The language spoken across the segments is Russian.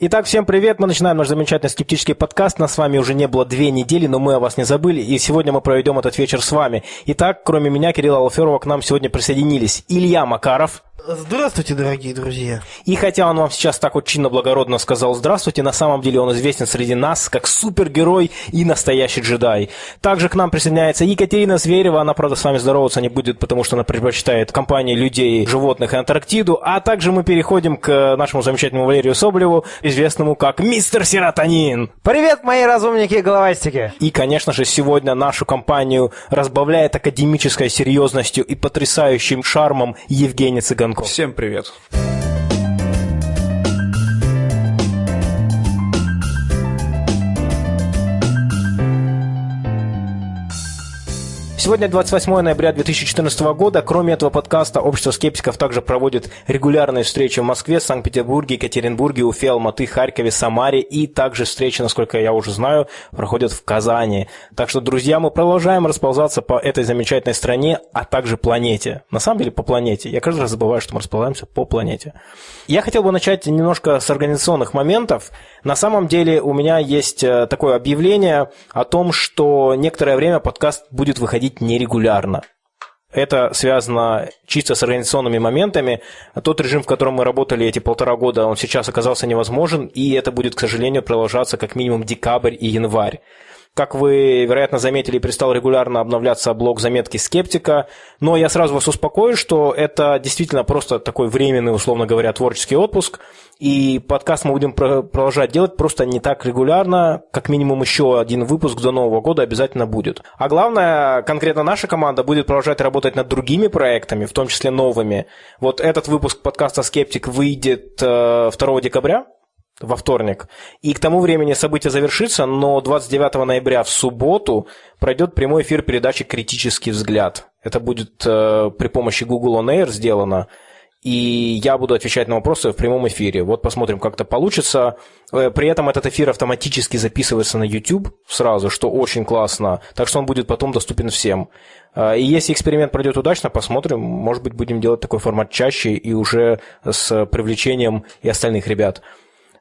Итак, всем привет! Мы начинаем наш замечательный скептический подкаст. Нас с вами уже не было две недели, но мы о вас не забыли, и сегодня мы проведем этот вечер с вами. Итак, кроме меня, Кирилла Алферова, к нам сегодня присоединились Илья Макаров. Здравствуйте, дорогие друзья. И хотя он вам сейчас так вот чинно-благородно сказал «здравствуйте», на самом деле он известен среди нас как супергерой и настоящий джедай. Также к нам присоединяется Екатерина Зверева, она, правда, с вами здороваться не будет, потому что она предпочитает компании людей, животных и Антарктиду. А также мы переходим к нашему замечательному Валерию Соболеву, известному как Мистер Серотонин. Привет, мои разумники и головастики. И, конечно же, сегодня нашу компанию разбавляет академической серьезностью и потрясающим шармом Евгений Цыганков. Иванко. Всем привет. Сегодня 28 ноября 2014 года. Кроме этого подкаста, Общество скептиков также проводит регулярные встречи в Москве, Санкт-Петербурге, Екатеринбурге, Уфе, Алматы, Харькове, Самаре. И также встречи, насколько я уже знаю, проходят в Казани. Так что, друзья, мы продолжаем расползаться по этой замечательной стране, а также планете. На самом деле, по планете. Я каждый раз забываю, что мы располагаемся по планете. Я хотел бы начать немножко с организационных моментов. На самом деле, у меня есть э, такое объявление о том, что некоторое время подкаст будет выходить происходить нерегулярно. Это связано чисто с организационными моментами. Тот режим, в котором мы работали эти полтора года, он сейчас оказался невозможен, и это будет, к сожалению, продолжаться как минимум декабрь и январь. Как вы, вероятно, заметили, перестал регулярно обновляться блог заметки скептика, но я сразу вас успокою, что это действительно просто такой временный, условно говоря, творческий отпуск, и подкаст мы будем продолжать делать просто не так регулярно, как минимум еще один выпуск до Нового года обязательно будет. А главное, конкретно наша команда будет продолжать работать над другими проектами, в том числе новыми. Вот этот выпуск подкаста «Скептик» выйдет 2 э, декабря, во вторник. И к тому времени событие завершится, но 29 ноября в субботу пройдет прямой эфир передачи «Критический взгляд». Это будет э, при помощи Google On Air сделано. И я буду отвечать на вопросы в прямом эфире. Вот посмотрим, как это получится. Э, при этом этот эфир автоматически записывается на YouTube сразу, что очень классно. Так что он будет потом доступен всем. Э, и если эксперимент пройдет удачно, посмотрим. Может быть, будем делать такой формат чаще и уже с привлечением и остальных ребят.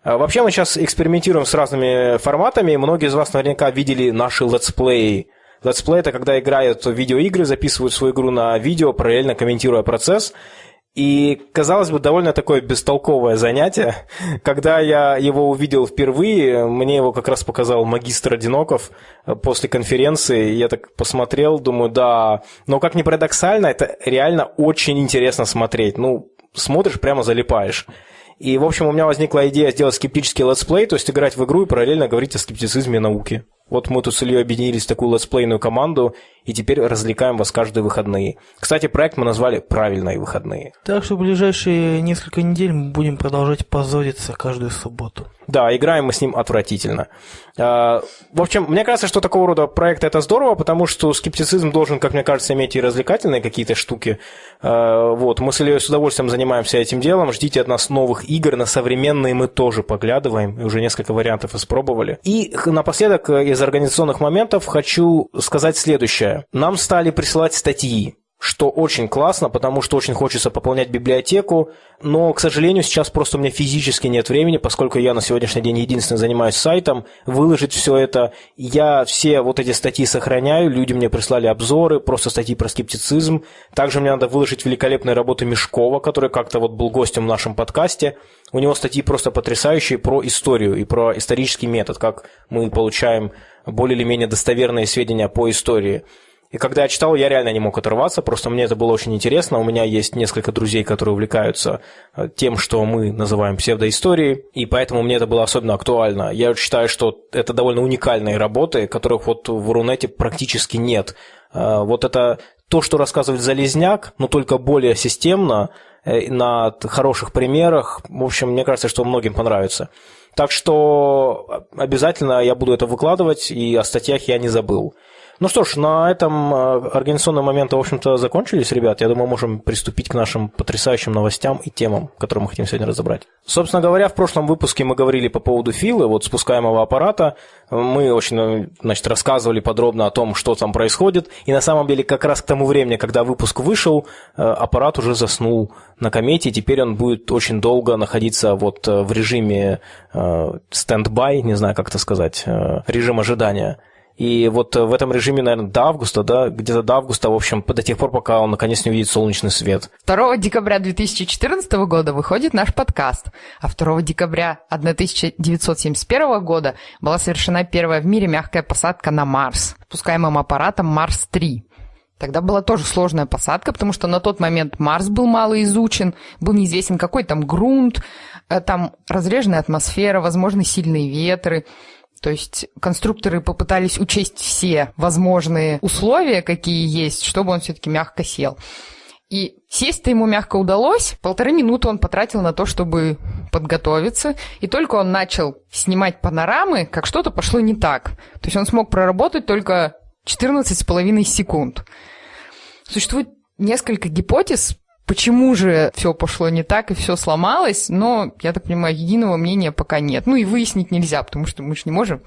А, вообще мы сейчас экспериментируем с разными форматами. Многие из вас наверняка видели наши летсплеи. Летсплей – это когда играют в видеоигры, записывают свою игру на видео, параллельно комментируя процесс. И, казалось бы, довольно такое бестолковое занятие. Когда я его увидел впервые, мне его как раз показал магистр Одиноков после конференции. Я так посмотрел, думаю, да, но как ни парадоксально, это реально очень интересно смотреть. Ну, смотришь, прямо залипаешь. И, в общем, у меня возникла идея сделать скептический летсплей, то есть играть в игру и параллельно говорить о скептицизме, науке. Вот мы тут с Ильей объединились в такую летсплейную команду, и теперь развлекаем вас каждые выходные. Кстати, проект мы назвали «Правильные выходные». Так что в ближайшие несколько недель мы будем продолжать позориться каждую субботу. Да, играем мы с ним отвратительно. А, в общем, мне кажется, что такого рода проект это здорово, потому что скептицизм должен, как мне кажется, иметь и развлекательные какие-то штуки. А, вот, мы с Ильей с удовольствием занимаемся этим делом. Ждите от нас новых игр, на современные мы тоже поглядываем, и уже несколько вариантов испробовали. И напоследок из организационных моментов хочу сказать следующее. Нам стали присылать статьи что очень классно, потому что очень хочется пополнять библиотеку, но, к сожалению, сейчас просто у меня физически нет времени, поскольку я на сегодняшний день единственный занимаюсь сайтом, выложить все это. Я все вот эти статьи сохраняю, люди мне прислали обзоры, просто статьи про скептицизм. Также мне надо выложить великолепные работы Мешкова, который как-то вот был гостем в нашем подкасте. У него статьи просто потрясающие про историю и про исторический метод, как мы получаем более или менее достоверные сведения по истории. И когда я читал, я реально не мог оторваться, просто мне это было очень интересно. У меня есть несколько друзей, которые увлекаются э, тем, что мы называем псевдоисторией, и поэтому мне это было особенно актуально. Я считаю, что это довольно уникальные работы, которых вот в Рунете практически нет. Э, вот это то, что рассказывает Залезняк, но только более системно, э, на хороших примерах. В общем, мне кажется, что многим понравится. Так что обязательно я буду это выкладывать, и о статьях я не забыл. Ну что ж, на этом э, организационные моменты, в общем-то, закончились, ребят. Я думаю, можем приступить к нашим потрясающим новостям и темам, которые мы хотим сегодня разобрать. Собственно говоря, в прошлом выпуске мы говорили по поводу Филы, вот спускаемого аппарата. Мы очень, значит, рассказывали подробно о том, что там происходит. И на самом деле, как раз к тому времени, когда выпуск вышел, э, аппарат уже заснул на комете, и теперь он будет очень долго находиться вот э, в режиме стендбай, не знаю, как это сказать, режим ожидания. И вот в этом режиме, наверное, до августа, да, где-то до августа, в общем, до тех пор, пока он наконец не увидит солнечный свет. 2 декабря 2014 года выходит наш подкаст, а 2 декабря 1971 года была совершена первая в мире мягкая посадка на Марс, пускаемым аппаратом Марс-3. Тогда была тоже сложная посадка, потому что на тот момент Марс был мало изучен, был неизвестен какой там грунт, э, там разреженная атмосфера, возможны сильные ветры. То есть конструкторы попытались учесть все возможные условия, какие есть, чтобы он все-таки мягко сел. И сесть-то ему мягко удалось. Полторы минуты он потратил на то, чтобы подготовиться. И только он начал снимать панорамы, как что-то пошло не так. То есть он смог проработать только 14,5 секунд. Существует несколько гипотез, Почему же все пошло не так и все сломалось, но, я так понимаю, единого мнения пока нет. Ну и выяснить нельзя, потому что мы же не можем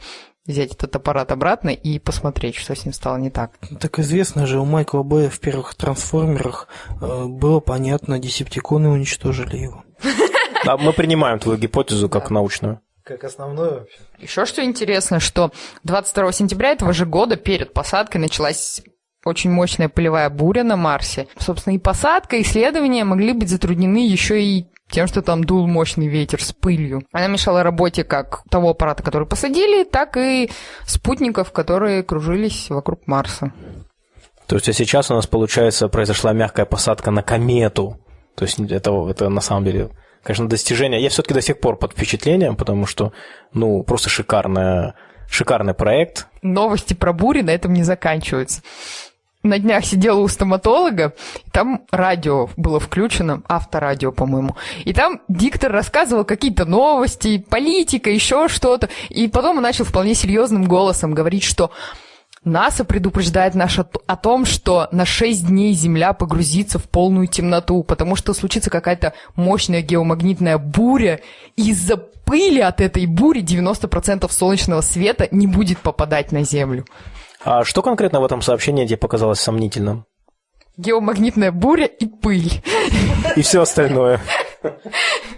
взять этот аппарат обратно и посмотреть, что с ним стало не так. Так известно же, у Майкла Бэя в первых трансформерах э, было понятно, десептиконы уничтожили его. Да, мы принимаем твою гипотезу как научную. Как основную вообще. Еще что интересно, что 22 сентября этого же года перед посадкой началась очень мощная полевая буря на Марсе. Собственно, и посадка, и исследования могли быть затруднены еще и тем, что там дул мощный ветер с пылью. Она мешала работе как того аппарата, который посадили, так и спутников, которые кружились вокруг Марса. То есть, а сейчас у нас, получается, произошла мягкая посадка на комету. То есть, это, это на самом деле, конечно, достижение. Я все-таки до сих пор под впечатлением, потому что, ну, просто шикарная, шикарный проект. Новости про бури на этом не заканчиваются на днях сидела у стоматолога, там радио было включено, авторадио, по-моему. И там диктор рассказывал какие-то новости, политика, еще что-то. И потом он начал вполне серьезным голосом говорить, что НАСА предупреждает нас о том, что на 6 дней Земля погрузится в полную темноту, потому что случится какая-то мощная геомагнитная буря, из-за пыли от этой бури 90% солнечного света не будет попадать на Землю. А что конкретно в этом сообщении тебе показалось сомнительным? Геомагнитная буря и пыль. И все остальное.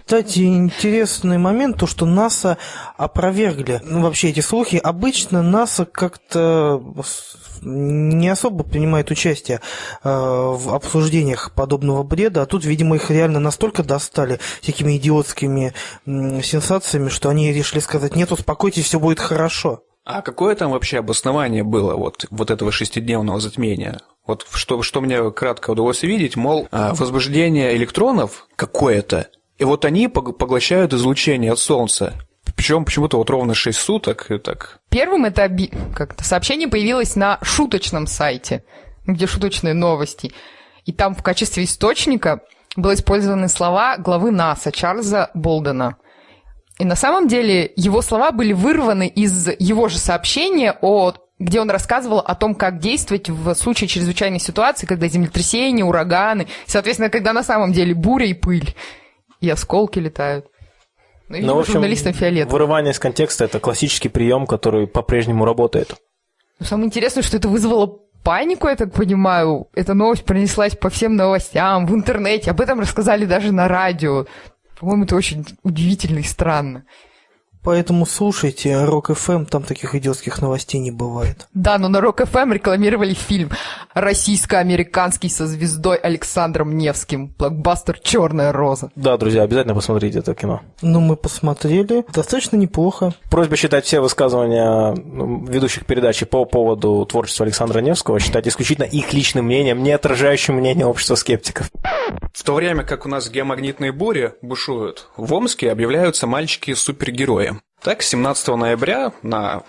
Кстати, интересный момент, то, что НАСА опровергли ну, вообще эти слухи. Обычно НАСА как-то не особо принимает участие э, в обсуждениях подобного бреда, а тут, видимо, их реально настолько достали всякими идиотскими э, сенсациями, что они решили сказать, нет, успокойтесь, все будет хорошо. А какое там вообще обоснование было вот, вот этого шестидневного затмения? Вот что, что мне кратко удалось видеть, мол, а, возбуждение электронов какое-то, и вот они поглощают излучение от Солнца. Причем почему-то вот ровно 6 суток и так. Первым это как-то сообщение появилось на шуточном сайте, где шуточные новости. И там в качестве источника были использованы слова главы НАСА Чарльза Болдена – и на самом деле его слова были вырваны из его же сообщения о где он рассказывал о том, как действовать в случае чрезвычайной ситуации, когда землетрясения, ураганы, соответственно, когда на самом деле буря и пыль, и осколки летают. Ну, и ну, в общем, журналистам фиолетово. Вырывание из контекста – это классический прием, который по-прежнему работает. Но самое интересное, что это вызвало панику, я так понимаю. Эта новость пронеслась по всем новостям, в интернете. Об этом рассказали даже на радио. По-моему, это очень удивительно и странно. Поэтому слушайте Рок ФМ, там таких идиотских новостей не бывает. Да, но на Рок ФМ рекламировали фильм российско-американский со звездой Александром Невским. Блокбастер Черная роза. Да, друзья, обязательно посмотрите это кино. Ну, мы посмотрели. Достаточно неплохо. Просьба считать все высказывания ну, ведущих передачи по поводу творчества Александра Невского считать исключительно их личным мнением, не отражающим мнение общества скептиков. В то время как у нас геомагнитные бури бушуют, в Омске объявляются мальчики-супергерои. Так, 17 ноября на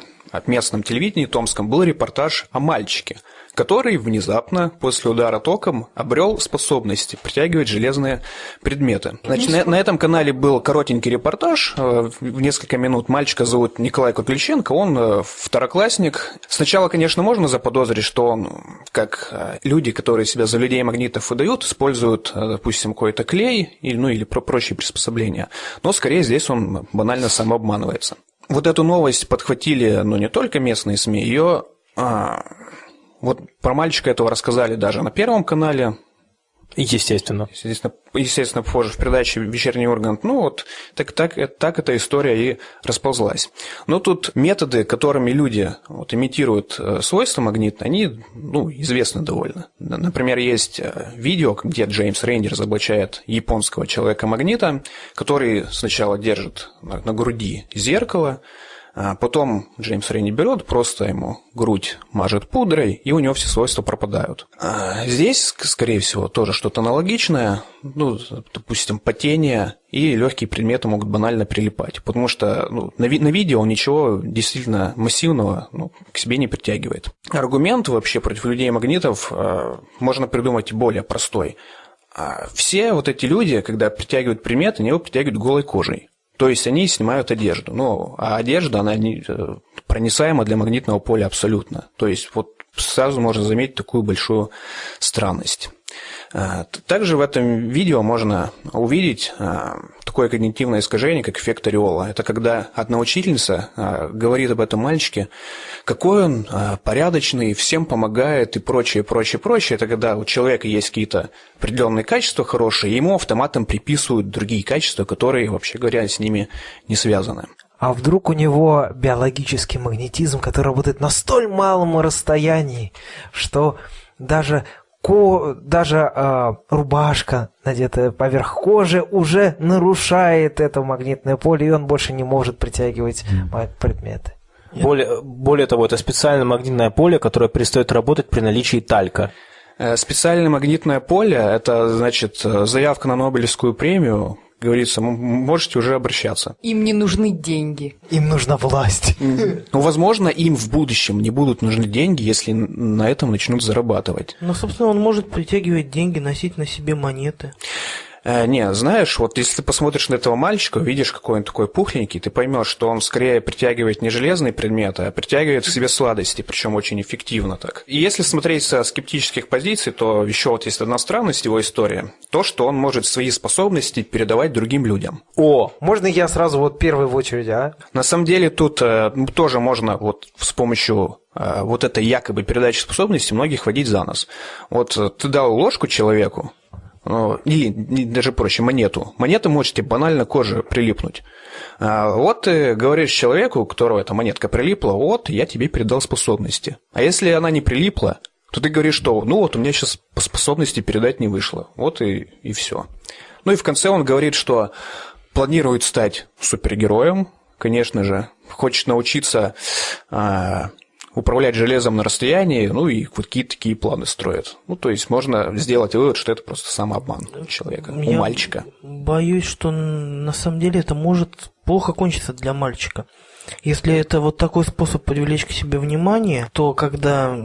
местном телевидении томском был репортаж о мальчике, который внезапно после удара током обрел способности притягивать железные предметы. Значит, на, на этом канале был коротенький репортаж, э, в несколько минут. Мальчика зовут Николай Котлюченко, он э, второклассник. Сначала, конечно, можно заподозрить, что он, как э, люди, которые себя за людей магнитов выдают, используют, допустим, какой-то клей, или, ну или прочие приспособления. Но скорее здесь он банально самообманывается. Вот эту новость подхватили, ну, не только местные СМИ, ее а, вот про мальчика этого рассказали даже на Первом канале. Естественно. Естественно, естественно позже в передаче «Вечерний Ургант». Ну вот, так, так, так эта история и расползлась. Но тут методы, которыми люди вот, имитируют э, свойства магнита, они ну, известны довольно. Например, есть э, видео, где Джеймс Рейнди разоблачает японского человека-магнита, который сначала держит на, груди зеркало, потом Джеймс Рейни берет, просто ему грудь мажет пудрой, и у него все свойства пропадают. А здесь, скорее всего, тоже что-то аналогичное. Ну, допустим, потение и легкие предметы могут банально прилипать, потому что ну, на, ви- на видео он ничего действительно массивного ну, к себе не притягивает. Аргумент вообще против людей-магнитов э, можно придумать более простой. Все вот эти люди, когда притягивают предметы, они его притягивают голой кожей. То есть они снимают одежду. Ну, а одежда, она не, э, проницаема для магнитного поля абсолютно. То есть вот сразу можно заметить такую большую странность. Э, также в этом видео можно увидеть э, такое когнитивное искажение, как эффект ореола. Это когда одна учительница э, говорит об этом мальчике, какой он порядочный, всем помогает и прочее, прочее, прочее. Это когда у человека есть какие-то определенные качества хорошие, ему автоматом приписывают другие качества, которые, вообще говоря, с ними не связаны. А вдруг у него биологический магнетизм, который работает на столь малом расстоянии, что даже ко, даже э, рубашка, надетая поверх кожи, уже нарушает это магнитное поле, и он больше не может притягивать предметы. Более, более того, это специальное магнитное поле, которое перестает работать при наличии талька. Э, специальное магнитное поле – это, значит, э, заявка на Нобелевскую премию, говорится, можете уже обращаться. Им не нужны деньги. Им нужна власть. Ну, возможно, им в будущем не будут нужны деньги, если на этом начнут зарабатывать. Ну, собственно, он может притягивать деньги, носить на себе монеты. Э, не, знаешь, вот если ты посмотришь на этого мальчика, видишь, какой он такой пухленький, ты поймешь, что он скорее притягивает не железные предметы, а притягивает к себе сладости, причем очень эффективно так. И если смотреть со скептических позиций, то еще вот есть одна странность его истории. То, что он может свои способности передавать другим людям. О, можно я сразу вот первый в очереди, а? На самом деле тут э, тоже можно вот с помощью э, вот этой якобы передачи способности многих водить за нос. Вот э, ты дал ложку человеку, или даже проще, монету. Монета может тебе банально кожа прилипнуть. А вот ты говоришь человеку, у которого эта монетка прилипла, вот, я тебе передал способности. А если она не прилипла, то ты говоришь, что ну вот у меня сейчас по способности передать не вышло. Вот и, и все. Ну и в конце он говорит, что планирует стать супергероем, конечно же, хочет научиться а, управлять железом на расстоянии, ну и вот какие-то такие планы строят. Ну, то есть можно сделать вывод, что это просто самообман человека, Я у мальчика. Боюсь, что на самом деле это может плохо кончиться для мальчика. Если это вот такой способ привлечь к себе внимание, то когда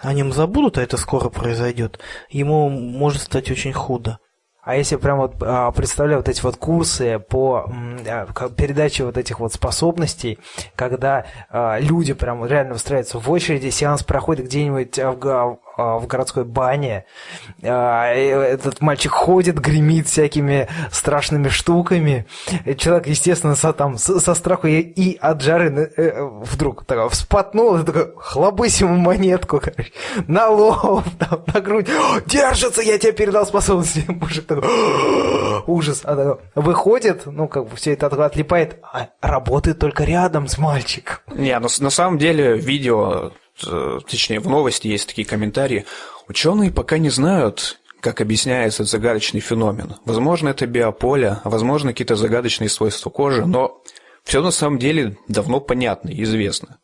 о нем забудут, а это скоро произойдет, ему может стать очень худо. А если прям вот а, представляю вот эти вот курсы по а, передаче вот этих вот способностей, когда а, люди прям реально выстраиваются в очереди, сеанс проходит где-нибудь в, в городской бане. А, этот мальчик ходит, гремит всякими страшными штуками. Человек, естественно, со, там, со страху и, от жары э, вдруг так, вспотнул, такой, хлобысь ему монетку, короче, на лоб, там, на грудь. Держится, я тебе передал способности. Мужик такой, ужас. А, так, выходит, ну, как бы все это отлипает, а работает только рядом с мальчиком. Не, но на самом деле видео Э, точнее, в новости есть такие комментарии. Ученые пока не знают, как объясняется загадочный феномен. Возможно, это биополе, а возможно, какие-то загадочные свойства кожи, но все на самом деле давно понятно и известно.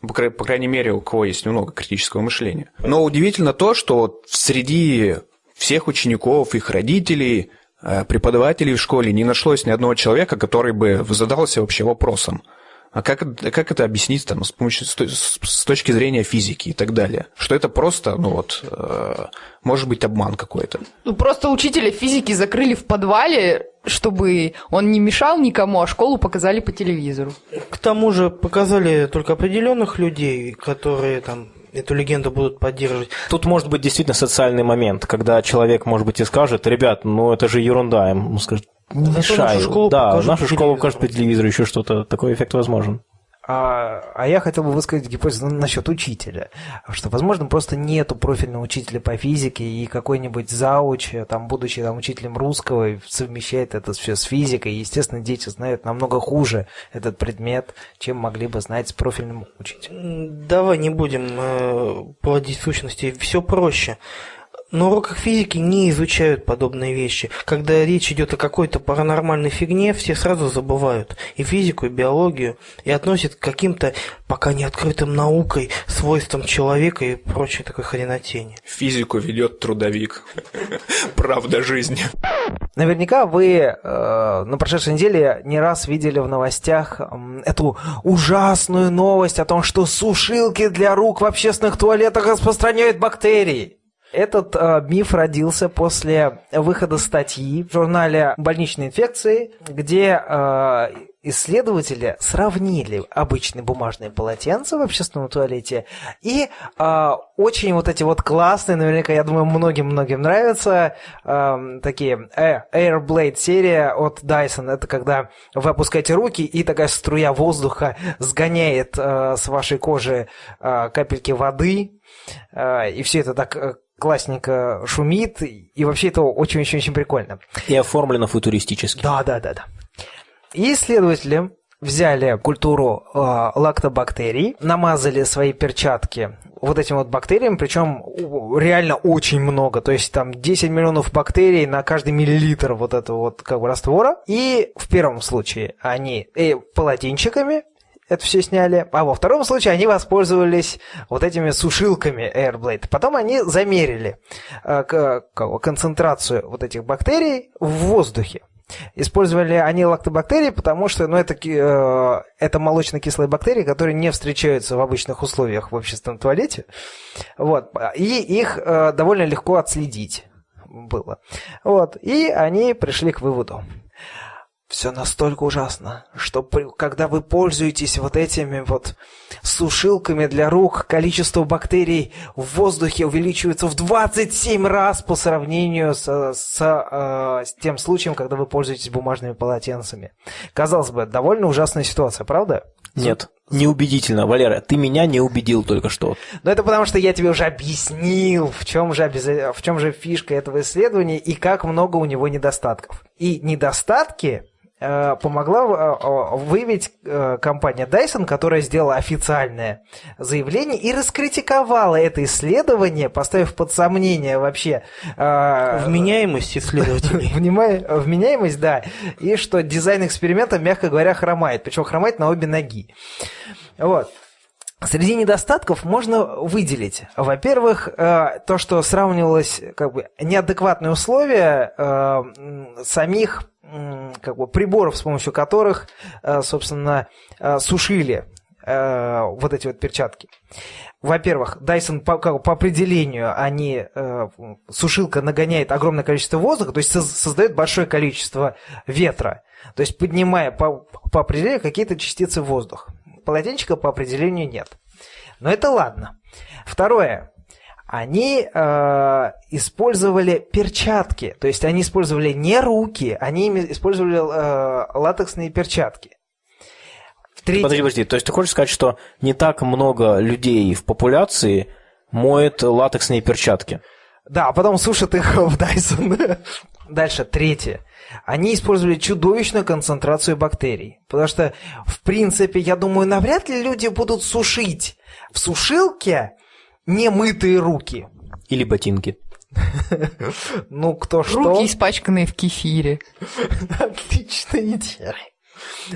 По, по крайней мере, у кого есть немного критического мышления. Но удивительно то, что среди всех учеников, их родителей, э, преподавателей в школе не нашлось ни одного человека, который бы задался вообще вопросом – А как, как это объяснить там, с, помощью, с, точки зрения физики и так далее? Что это просто, ну вот, э, может быть обман какой-то. Ну, просто учителя физики закрыли в подвале, чтобы он не мешал никому, а школу показали по телевизору. К тому же показали только определенных людей, которые там эту легенду будут поддерживать. Тут может быть действительно социальный момент, когда человек, может быть, и скажет, ребят, ну это же ерунда, ему скажет, не мешай. нашу школу да, покажут нашу по школу покажут по телевизору, еще что-то, такой эффект возможен. А, а я хотел бы высказать гипотезу насчет учителя, что, возможно, просто нету профильного учителя по физике, и какой-нибудь зауч, там, будучи там, учителем русского, совмещает это все с физикой, и, естественно, дети знают намного хуже этот предмет, чем могли бы знать с профильным учителем. Давай не будем э, плодить сущности, все проще. На уроках физики не изучают подобные вещи. Когда речь идет о какой-то паранормальной фигне, все сразу забывают и физику, и биологию, и относят к каким-то пока не открытым наукой свойствам человека и прочей такой хренотени. Физику ведет трудовик. Правда жизни. Наверняка вы э, на прошедшей неделе не раз видели в новостях м, эту ужасную новость о том, что сушилки для рук в общественных туалетах распространяют бактерии. Этот э, миф родился после выхода статьи в журнале «Больничные инфекции», где э, исследователи сравнили обычные бумажные полотенца в общественном туалете и э, очень вот эти вот классные, наверняка, я думаю, многим-многим нравятся, э, такие э, Airblade серия от Dyson. Это когда вы опускаете руки и такая струя воздуха сгоняет э, с вашей кожи э, капельки воды, э, и все это так э, классненько шумит, и вообще это очень-очень-очень прикольно. И оформлено футуристически. Да, да, да, да. И исследователи взяли культуру э, лактобактерий, намазали свои перчатки вот этим вот бактериям, причем реально очень много, то есть там 10 миллионов бактерий на каждый миллилитр вот этого вот как бы раствора. И в первом случае они э, полотенчиками это все сняли. А во втором случае они воспользовались вот этими сушилками Airblade. Потом они замерили э, концентрацию вот этих бактерий в воздухе. Использовали они лактобактерии, потому что ну, это, э, это молочно-кислые бактерии, которые не встречаются в обычных условиях в общественном туалете. Вот. И их э, довольно легко отследить было. Вот. И они пришли к выводу. Все настолько ужасно, что при- когда вы пользуетесь вот этими вот сушилками для рук, количество бактерий в воздухе увеличивается в 27 раз по сравнению с, с, э, с тем случаем, когда вы пользуетесь бумажными полотенцами. Казалось бы, довольно ужасная ситуация, правда? Нет, неубедительно. Валера, ты меня не убедил только что. Но это потому, что я тебе уже объяснил, в чем же, обяза- в чем же фишка этого исследования и как много у него недостатков. И недостатки помогла э, э, выявить э, компания Dyson, которая сделала официальное заявление и раскритиковала это исследование, поставив под сомнение вообще э, Вменяемость исследователей. Вменяемость, да, и что дизайн эксперимента, мягко говоря, хромает, причем хромает на обе ноги. Вот. Среди недостатков можно выделить, во-первых, э, то, что сравнивалось как бы неадекватные условия э, самих как бы приборов, с помощью которых, э, собственно, э, сушили э, вот эти вот перчатки. Во-первых, Dyson по, как по определению они э, сушилка нагоняет огромное количество воздуха, то есть соз- создает большое количество ветра, то есть поднимая по, по определению какие-то частицы воздуха. Полотенчика по определению нет. Но это ладно. Второе. Они э, использовали перчатки, то есть они использовали не руки, они использовали э, латексные перчатки. Третье. Подожди, подожди. То есть ты хочешь сказать, что не так много людей в популяции моет латексные перчатки? Да, а потом сушат их в Dyson. Дальше, третье. Они использовали чудовищную концентрацию бактерий. Потому что, в принципе, я думаю, навряд ли люди будут сушить в сушилке немытые руки. Или ботинки? Ну, кто что. Руки испачканные в кефире. Отличная идея.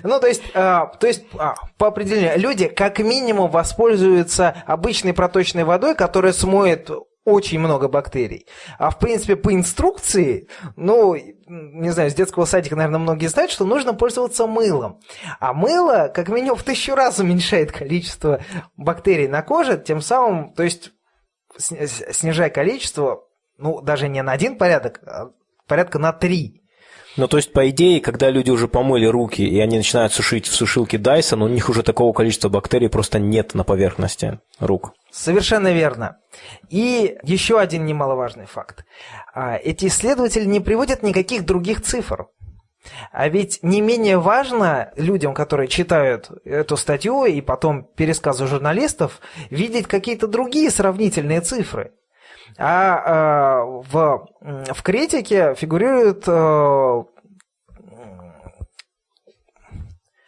Ну, то есть, а, то есть а, по определению, люди как минимум воспользуются обычной проточной водой, которая смоет очень много бактерий. А в принципе по инструкции, ну, не знаю, с детского садика, наверное, многие знают, что нужно пользоваться мылом. А мыло, как минимум, в тысячу раз уменьшает количество бактерий на коже, тем самым, то есть снижая количество, ну, даже не на один порядок, а порядка на три. Ну, то есть, по идее, когда люди уже помыли руки, и они начинают сушить в сушилке Dyson, у них уже такого количества бактерий просто нет на поверхности рук. Совершенно верно. И еще один немаловажный факт. А, эти исследователи не приводят никаких других цифр. А ведь не менее важно людям, которые читают эту статью и потом пересказы журналистов, видеть какие-то другие сравнительные цифры. А э, в, в критике фигурирует... Э,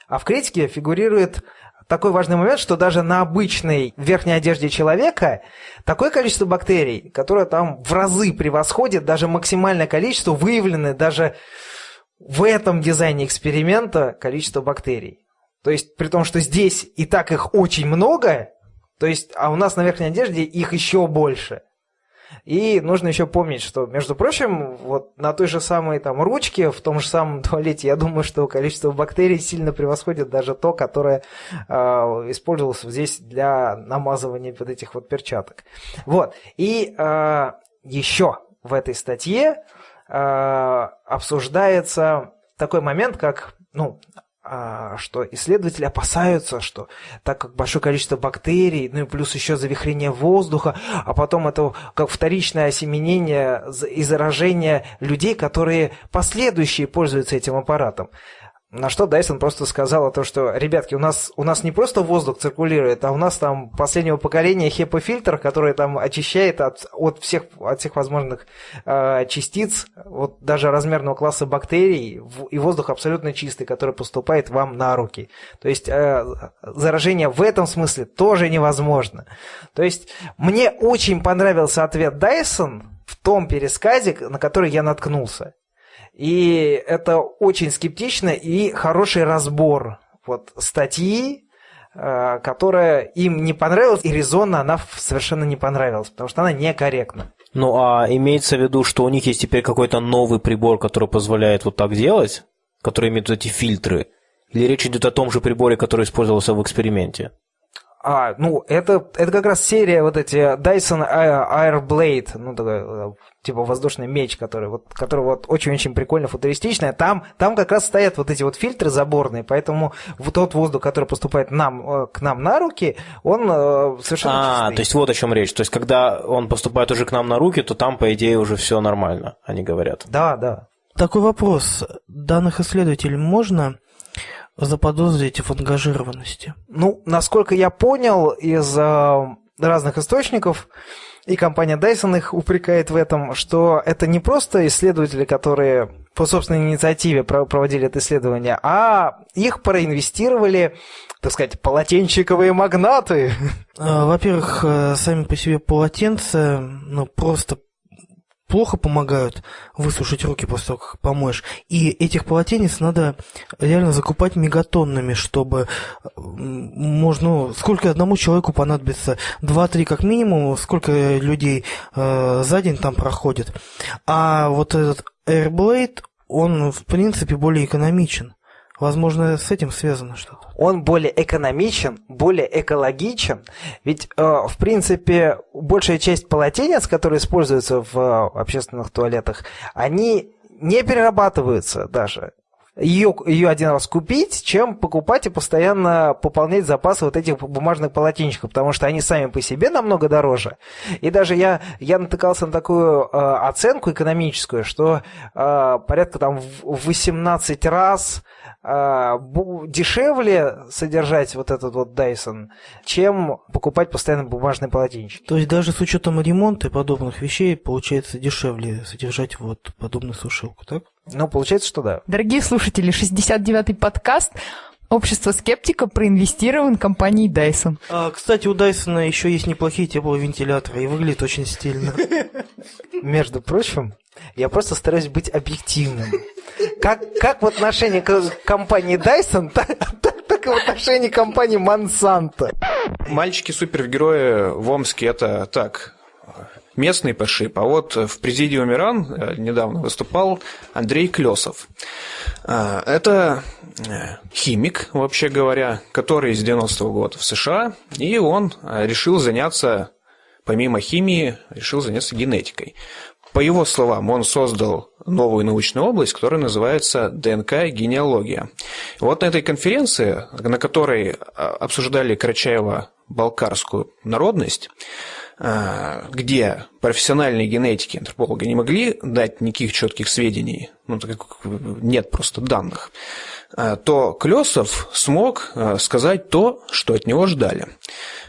а в критике фигурирует такой важный момент, что даже на обычной верхней одежде человека такое количество бактерий, которое там в разы превосходит даже максимальное количество, выявленное даже в этом дизайне эксперимента количество бактерий. То есть, при том, что здесь и так их очень много, то есть, а у нас на верхней одежде их еще больше – и нужно еще помнить, что, между прочим, вот на той же самой там ручке, в том же самом туалете, я думаю, что количество бактерий сильно превосходит даже то, которое э, использовалось здесь для намазывания вот этих вот перчаток. Вот. И э, еще в этой статье э, обсуждается такой момент, как ну, а, что исследователи опасаются, что так как большое количество бактерий, ну и плюс еще завихрение воздуха, а потом это как вторичное осеменение и заражение людей, которые последующие пользуются этим аппаратом. На что Дайсон просто сказал то, что, ребятки, у нас, у нас не просто воздух циркулирует, а у нас там последнего поколения HEPA-фильтр, который там очищает от, от, всех, от всех возможных э, частиц, вот даже размерного класса бактерий, и воздух абсолютно чистый, который поступает вам на руки. То есть э, заражение в этом смысле тоже невозможно. То есть мне очень понравился ответ Дайсон в том пересказе, на который я наткнулся. И это очень скептично и хороший разбор вот статьи, э, которая им не понравилась, и резонно она совершенно не понравилась, потому что она некорректна. Ну, а имеется в виду, что у них есть теперь какой-то новый прибор, который позволяет вот так делать, который имеет эти фильтры? Или речь идет о том же приборе, который использовался в эксперименте? А, ну, это, это как раз серия вот эти Dyson Airblade, ну, такой, э, типа воздушный меч, который вот, который вот очень-очень прикольно, футуристичный. Там, там как раз стоят вот эти вот фильтры заборные, поэтому вот тот воздух, который поступает нам, э, к нам на руки, он э, совершенно А, чистый. то есть вот о чем речь. То есть когда он поступает уже к нам на руки, то там, по идее, уже все нормально, они говорят. Да, да. Такой вопрос. Данных исследователей можно заподозрить в ангажированности? Ну, насколько я понял из э, разных источников, и компания Dyson их упрекает в этом, что это не просто исследователи, которые по собственной инициативе проводили это исследование, а их проинвестировали, так сказать, полотенчиковые магнаты. А, во-первых, э, сами по себе полотенца, ну, просто плохо помогают высушить руки после того, как помоешь. И этих полотенец надо реально закупать мегатоннами, чтобы можно... Сколько одному человеку понадобится? Два-три как минимум, сколько людей э, за день там проходит. А вот этот Airblade, он в принципе более экономичен. Возможно, с этим связано что-то. Он более экономичен, более экологичен. Ведь, э, в принципе, большая часть полотенец, которые используются в э, общественных туалетах, они не перерабатываются даже. Ее, один раз купить, чем покупать и постоянно пополнять запасы вот этих бумажных полотенчиков, потому что они сами по себе намного дороже. И даже я, я натыкался на такую э, оценку экономическую, что э, порядка там в 18 раз а, дешевле содержать вот этот вот Dyson, чем покупать постоянно бумажный полотенчик. То есть даже с учетом ремонта и подобных вещей получается дешевле содержать вот подобную сушилку, так? Ну, получается, что да. Дорогие слушатели, 69-й подкаст Общество скептика проинвестирован компанией Dyson. А, кстати, у Dyson еще есть неплохие тепловентиляторы и выглядит очень стильно. Между прочим, я просто стараюсь быть объективным. Как, как в отношении к компании Dyson, так, так, так и в отношении компании Monsanto. Мальчики-супергерои в Омске это так, местный пошиб. А вот в президиуме РАН э, недавно выступал Андрей Клесов. Э, это э, химик, вообще говоря, который с 90-го года в США, и он решил заняться, помимо химии, решил заняться генетикой. По его словам, он создал новую научную область, которая называется ДНК-генеалогия. Вот на этой конференции, на которой обсуждали Карачаева-Балкарскую народность, а, где профессиональные генетики, антропологи не могли дать никаких четких сведений, ну, так как нет просто данных, а, то Клесов смог сказать то, что от него ждали.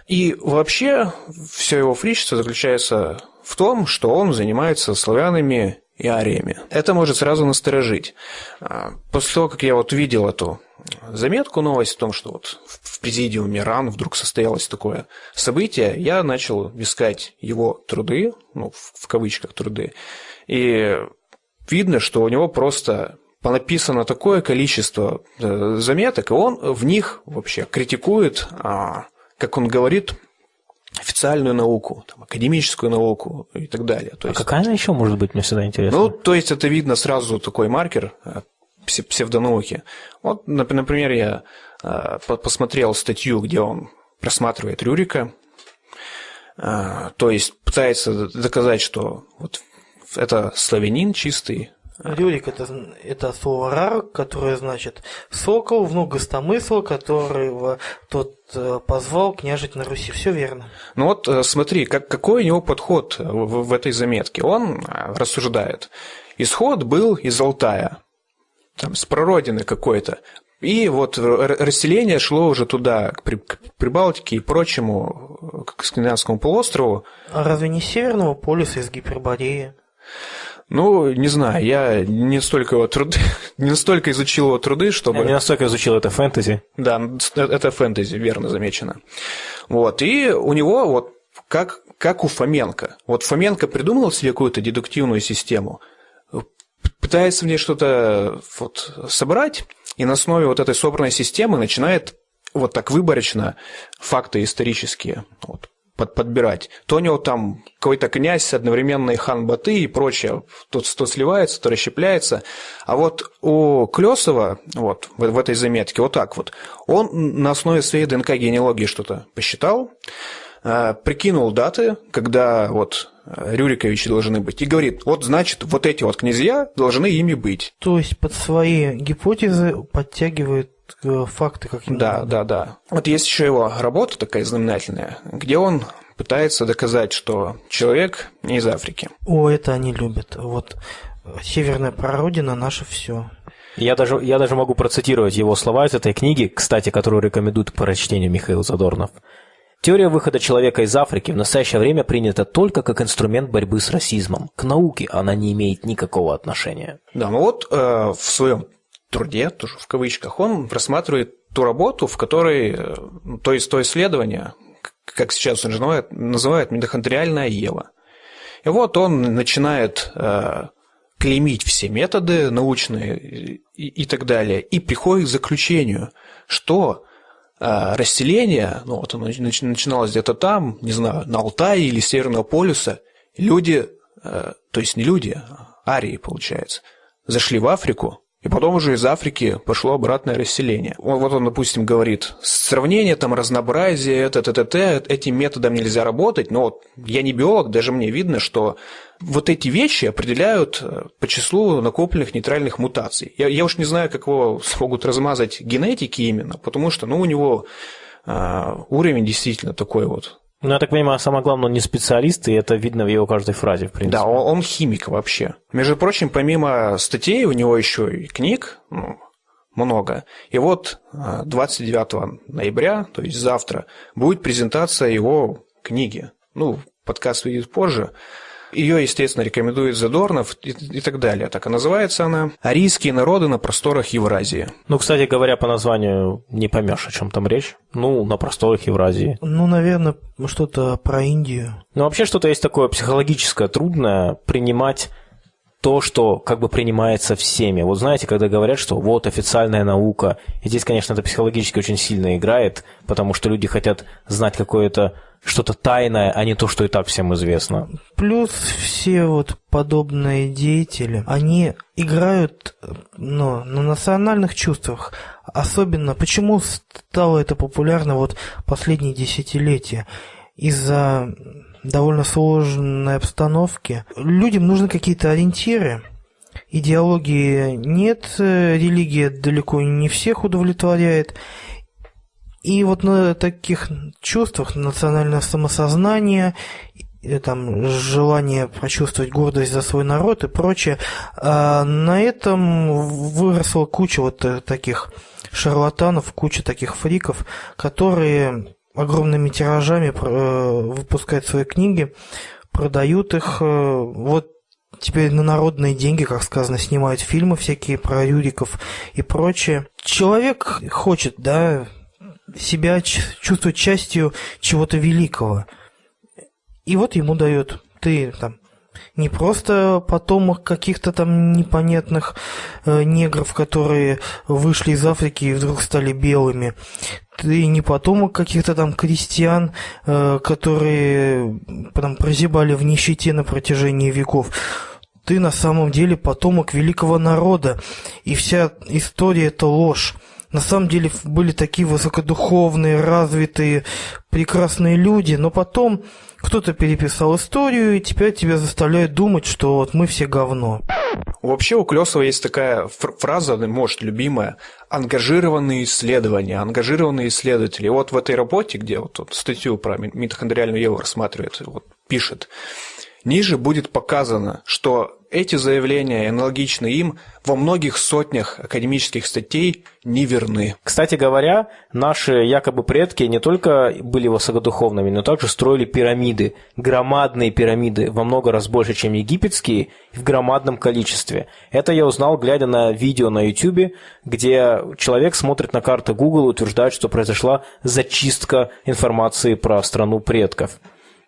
И вообще все его фричество заключается в том, что он занимается славянами и ариями. Это может сразу насторожить. После того, как я вот видел эту заметку, новость о том, что вот в президиуме РАН вдруг состоялось такое событие, я начал искать его труды, ну, в кавычках труды, и видно, что у него просто понаписано такое количество э, заметок, и он в них вообще критикует, а, как он говорит, официальную науку, там, академическую науку и так далее. То а есть, какая она еще может быть, мне всегда интересно? Ну, то есть это видно сразу такой маркер э, псевдонауки. Вот, например, я э, посмотрел статью, где он просматривает Рюрика, то есть пытается доказать, что вот это славянин чистый. Рюрик это, это слово рар, которое значит сокол, внук гостомысла, которого тот э, позвал княжить на Руси. Все верно. Ну вот смотри, как, какой у него подход в, в этой заметке. Он рассуждает. Исход был из Алтая там, с прародины какой-то. И вот расселение шло уже туда, к Прибалтике и прочему, к Скандинавскому полуострову. А разве не Северного полюса из Гипербореи? Ну, не знаю, я не столько его труды, не настолько изучил его труды, чтобы... Я не настолько изучил это фэнтези. Да, это фэнтези, верно замечено. Вот, и у него вот как, как у Фоменко. Вот Фоменко придумал себе какую-то дедуктивную систему – пытается в ней что-то вот собрать, и на основе вот этой собранной системы начинает вот так выборочно факты исторические вот, под, подбирать. То у него там какой-то князь, одновременно и хан Баты и прочее, то, то сливается, то расщепляется. А вот у Клесова, вот в, в этой заметке, вот так вот, он на основе своей ДНК-генеалогии что-то посчитал, э, прикинул даты, когда вот Рюриковичи должны быть. И говорит, вот значит, вот эти вот князья должны ими быть. То есть под свои гипотезы подтягивают факты как Да, надо. да, да. Вот есть еще его работа такая знаменательная, где он пытается доказать, что человек не из Африки. О, это они любят. Вот северная прародина наше все. Я даже, я даже могу процитировать его слова из этой книги, кстати, которую рекомендует к прочтению Михаил Задорнов. Теория выхода человека из Африки в настоящее время принята только как инструмент борьбы с расизмом. К науке она не имеет никакого отношения. Да, ну вот э, в своем труде, тоже в кавычках, он рассматривает ту работу, в которой, э, то есть то исследование, как сейчас он называет, митохондриальная Ева. И вот он начинает э, клеймить все методы научные и, и так далее, и приходит к заключению, что а, расселение, ну вот оно начиналось где-то там, не знаю, на Алтае или Северного полюса, люди, э, то есть не люди, а арии, получается, зашли в Африку, и потом уже из Африки пошло обратное расселение. Вот он, допустим, говорит, сравнение, там, разнообразие, это, это, это, этим методом нельзя работать, но вот я не биолог, даже мне видно, что вот эти вещи определяют э, по числу накопленных нейтральных мутаций. Я, я уж не знаю, как его смогут размазать генетики именно, потому что, ну, у него э, уровень действительно такой вот ну, я так понимаю, самое главное, он не специалист, и это видно в его каждой фразе, в принципе. Да, он, он химик вообще. Между прочим, помимо статей, у него еще и книг ну, много. И вот 29 э, ноября, то есть завтра, будет презентация его книги. Ну, подкаст выйдет позже. Ее, естественно, рекомендует Задорнов и, и так далее. Так и называется она «Арийские народы на просторах Евразии». Ну, кстати говоря, по названию не поймешь, о чем там речь. Ну, на просторах Евразии. Ну, наверное, что-то про Индию. Ну, вообще что-то есть такое психологическое, трудное принимать то, что как бы принимается всеми. Вот знаете, когда говорят, что вот официальная наука, и здесь, конечно, это психологически очень сильно играет, потому что люди хотят знать какое-то что-то тайное, а не то, что и так всем известно. Плюс все вот подобные деятели, они играют ну, на национальных чувствах. Особенно, почему стало это популярно вот последние десятилетия? Из-за довольно сложной обстановки. Людям нужны какие-то ориентиры. Идеологии нет, религия далеко не всех удовлетворяет. И вот на таких чувствах национальное самосознание, там, желание почувствовать гордость за свой народ и прочее, а на этом выросла куча вот таких шарлатанов, куча таких фриков, которые огромными тиражами э, выпускают свои книги, продают их. Э, вот теперь на народные деньги, как сказано, снимают фильмы всякие про Юриков и прочее. Человек хочет, да, себя чувствовать частью чего-то великого. И вот ему дает ты там не просто потомок каких-то там непонятных э, негров, которые вышли из Африки и вдруг стали белыми. Ты не потомок каких-то там крестьян, э, которые там прозябали в нищете на протяжении веков. Ты на самом деле потомок великого народа, и вся история это ложь на самом деле были такие высокодуховные, развитые, прекрасные люди, но потом кто-то переписал историю, и теперь тебя заставляют думать, что вот мы все говно. Вообще у Клесова есть такая фраза, может, любимая, ангажированные исследования, ангажированные исследователи. Вот в этой работе, где вот, вот статью про митохондриальную Еву рассматривает, вот, пишет, ниже будет показано, что эти заявления, аналогичные им, во многих сотнях академических статей не верны. Кстати говоря, наши якобы предки не только были высокодуховными, но также строили пирамиды, громадные пирамиды, во много раз больше, чем египетские, в громадном количестве. Это я узнал, глядя на видео на YouTube, где человек смотрит на карты Google и утверждает, что произошла зачистка информации про страну предков.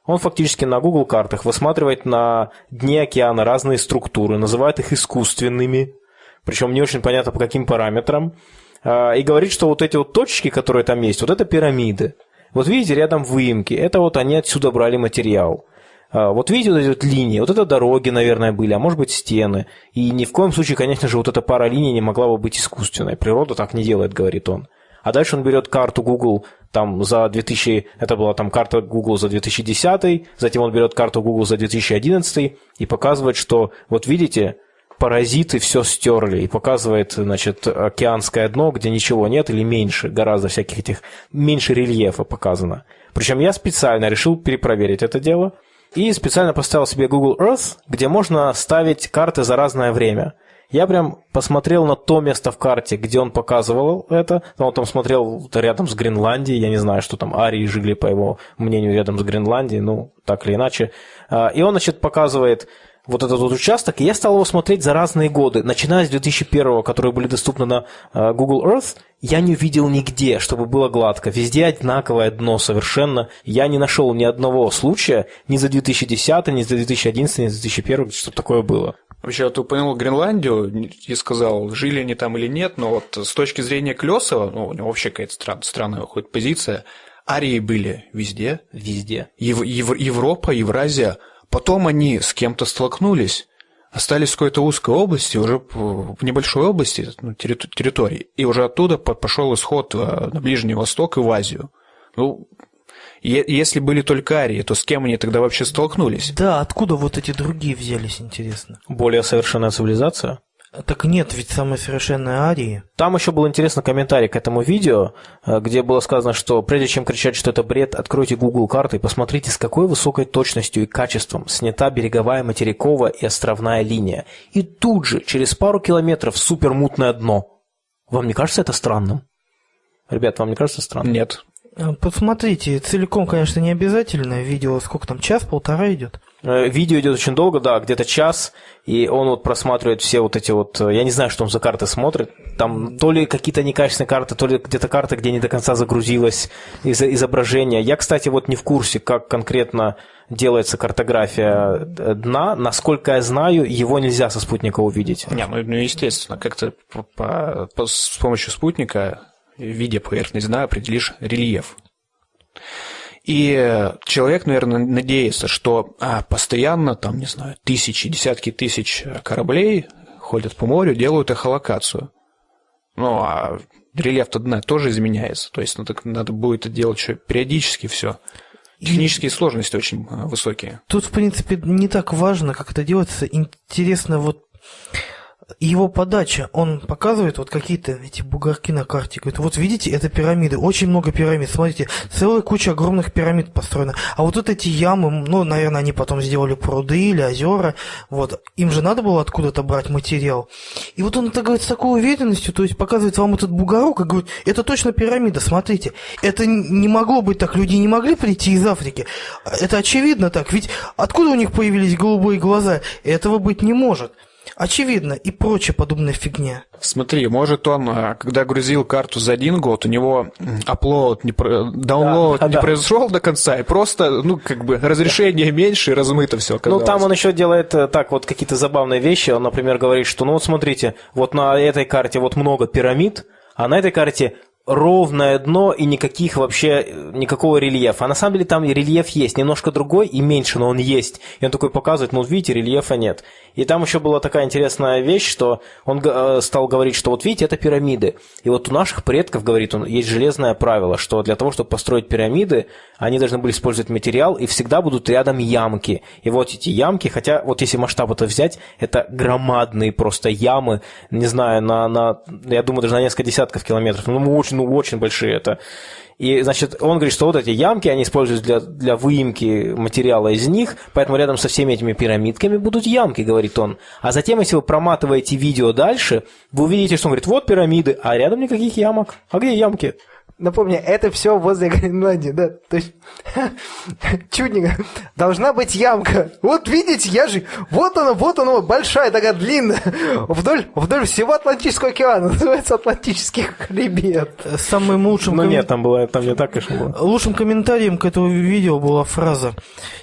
Он фактически на Google картах высматривает на дне океана разные структуры, называет их искусственными, причем не очень понятно по каким параметрам, а, и говорит, что вот эти вот точки, которые там есть, вот это пирамиды. Вот видите, рядом выемки, это вот они отсюда брали материал. А, вот видите вот эти вот линии, вот это дороги, наверное, были, а может быть стены. И ни в коем случае, конечно же, вот эта пара линий не могла бы быть искусственной. Природа так не делает, говорит он. А дальше он берет карту Google там за 2000, это была там карта Google за 2010, затем он берет карту Google за 2011 и показывает, что вот видите, паразиты все стерли и показывает, значит, океанское дно, где ничего нет или меньше, гораздо всяких этих, меньше рельефа показано. Причем я специально решил перепроверить это дело и специально поставил себе Google Earth, где можно ставить карты за разное время – я прям посмотрел на то место в карте, где он показывал это. Он там смотрел рядом с Гренландией. Я не знаю, что там арии жили, по его мнению, рядом с Гренландией. Ну, так или иначе. А, и он, значит, показывает вот этот вот участок, и я стал его смотреть за разные годы. Начиная с 2001, которые были доступны на а, Google Earth, я не увидел нигде, чтобы было гладко. Везде одинаковое дно совершенно. Я не нашел ни одного случая ни за 2010, ни за 2011, ни за 2001, чтобы такое было. Вообще, вот упомянул Гренландию и сказал, жили они там или нет, но вот с точки зрения Клесова, ну, у него вообще какая-то стран, странная выходит позиция, арии были везде. Везде. Ев, Ев, Европа, Евразия. Потом они с кем-то столкнулись, остались в какой-то узкой области, уже в небольшой области, ну, территории, и уже оттуда пошел исход э, на Ближний Восток и в Азию. Ну, если были только арии, то с кем они тогда вообще столкнулись? Да, откуда вот эти другие взялись, интересно? Более совершенная цивилизация? Так нет, ведь самые совершенные арии. Там еще был интересный комментарий к этому видео, э, где было сказано, что прежде чем кричать, что это бред, откройте Google карты и посмотрите, с какой высокой точностью и качеством снята береговая материковая и островная линия. И тут же, через пару километров, супермутное дно. Вам не кажется это странным? Ребят, вам не кажется странным? Нет. А, посмотрите, целиком, конечно, не обязательно. Видео сколько там, час-полтора идет? Э, видео идет очень долго, да, где-то час, и он вот просматривает все вот эти вот, э, я не знаю, что он за карты смотрит, там то ли какие-то некачественные карты, то ли где-то карта, где не до конца загрузилось из изображение. Я, кстати, вот не в курсе, как конкретно делается картография э, дна. Насколько я знаю, его нельзя со спутника увидеть. Не, ну, ну естественно, как-то по, по, по, с помощью спутника видя поверхность дна, определишь рельеф. И человек, наверное, надеется, что а, постоянно, там, не знаю, тысячи, десятки тысяч кораблей ходят по морю, делают эхолокацию. Ну, а рельеф-то дна тоже изменяется. То есть надо, надо будет это делать еще периодически все. Технические сложности очень а, высокие. Тут, в принципе, не так важно, как это делается. Интересно вот его подача, он показывает вот какие-то эти бугорки на карте. Говорит, вот видите, это пирамиды, очень много пирамид. Смотрите, целая куча огромных пирамид построена. А вот, вот эти ямы, ну, наверное, они потом сделали пруды или озера. Вот, им же надо было откуда-то брать материал. И вот он это говорит с такой уверенностью, то есть показывает вам этот бугорок и говорит, это точно пирамида, смотрите. Это не могло быть так, люди не могли прийти из Африки. Это очевидно так, ведь откуда у них появились голубые глаза? Этого быть не может. Очевидно, и прочая подобная фигня. Смотри, может он, а, когда грузил карту за один год, у него upload, не, download да, не да. произошел до конца, и просто, ну, как бы, разрешение меньше, и размыто все Ну, там он еще делает э, так вот какие-то забавные вещи. Он, например, говорит, что, ну, вот смотрите, вот на этой карте вот много пирамид, а на этой карте ровное дно и никаких вообще, никакого рельефа. А на самом деле там рельеф есть, немножко другой и меньше, но он есть. И он такой показывает, ну, видите, рельефа нет. И там еще была такая интересная вещь, что он э, стал говорить, что вот видите, это пирамиды. И вот у наших предков, говорит он, есть железное правило, что для того, чтобы построить пирамиды, они должны были использовать материал, и всегда будут рядом ямки. И вот эти ямки, хотя вот если масштаб это взять, это громадные просто ямы, не знаю, на, на я думаю, даже на несколько десятков километров. Ну, очень, ну, очень большие это. И, значит, он говорит, что вот эти ямки, они используют для, для выемки материала из них, поэтому рядом со всеми этими пирамидками будут ямки, говорит он. А затем, если вы проматываете видео дальше, вы увидите, что он говорит, вот пирамиды, а рядом никаких ямок. А где ямки? Напомню, это все возле Гренландии, да, то есть чудненько, должна быть ямка. Вот видите, я же, вот она, вот она, большая, такая длинная, вдоль, вдоль всего Атлантического океана, называется Атлантический хребет. Самым лучшим... Ну нет, там было, там не так, конечно, было. Лучшим комментарием к этому видео была фраза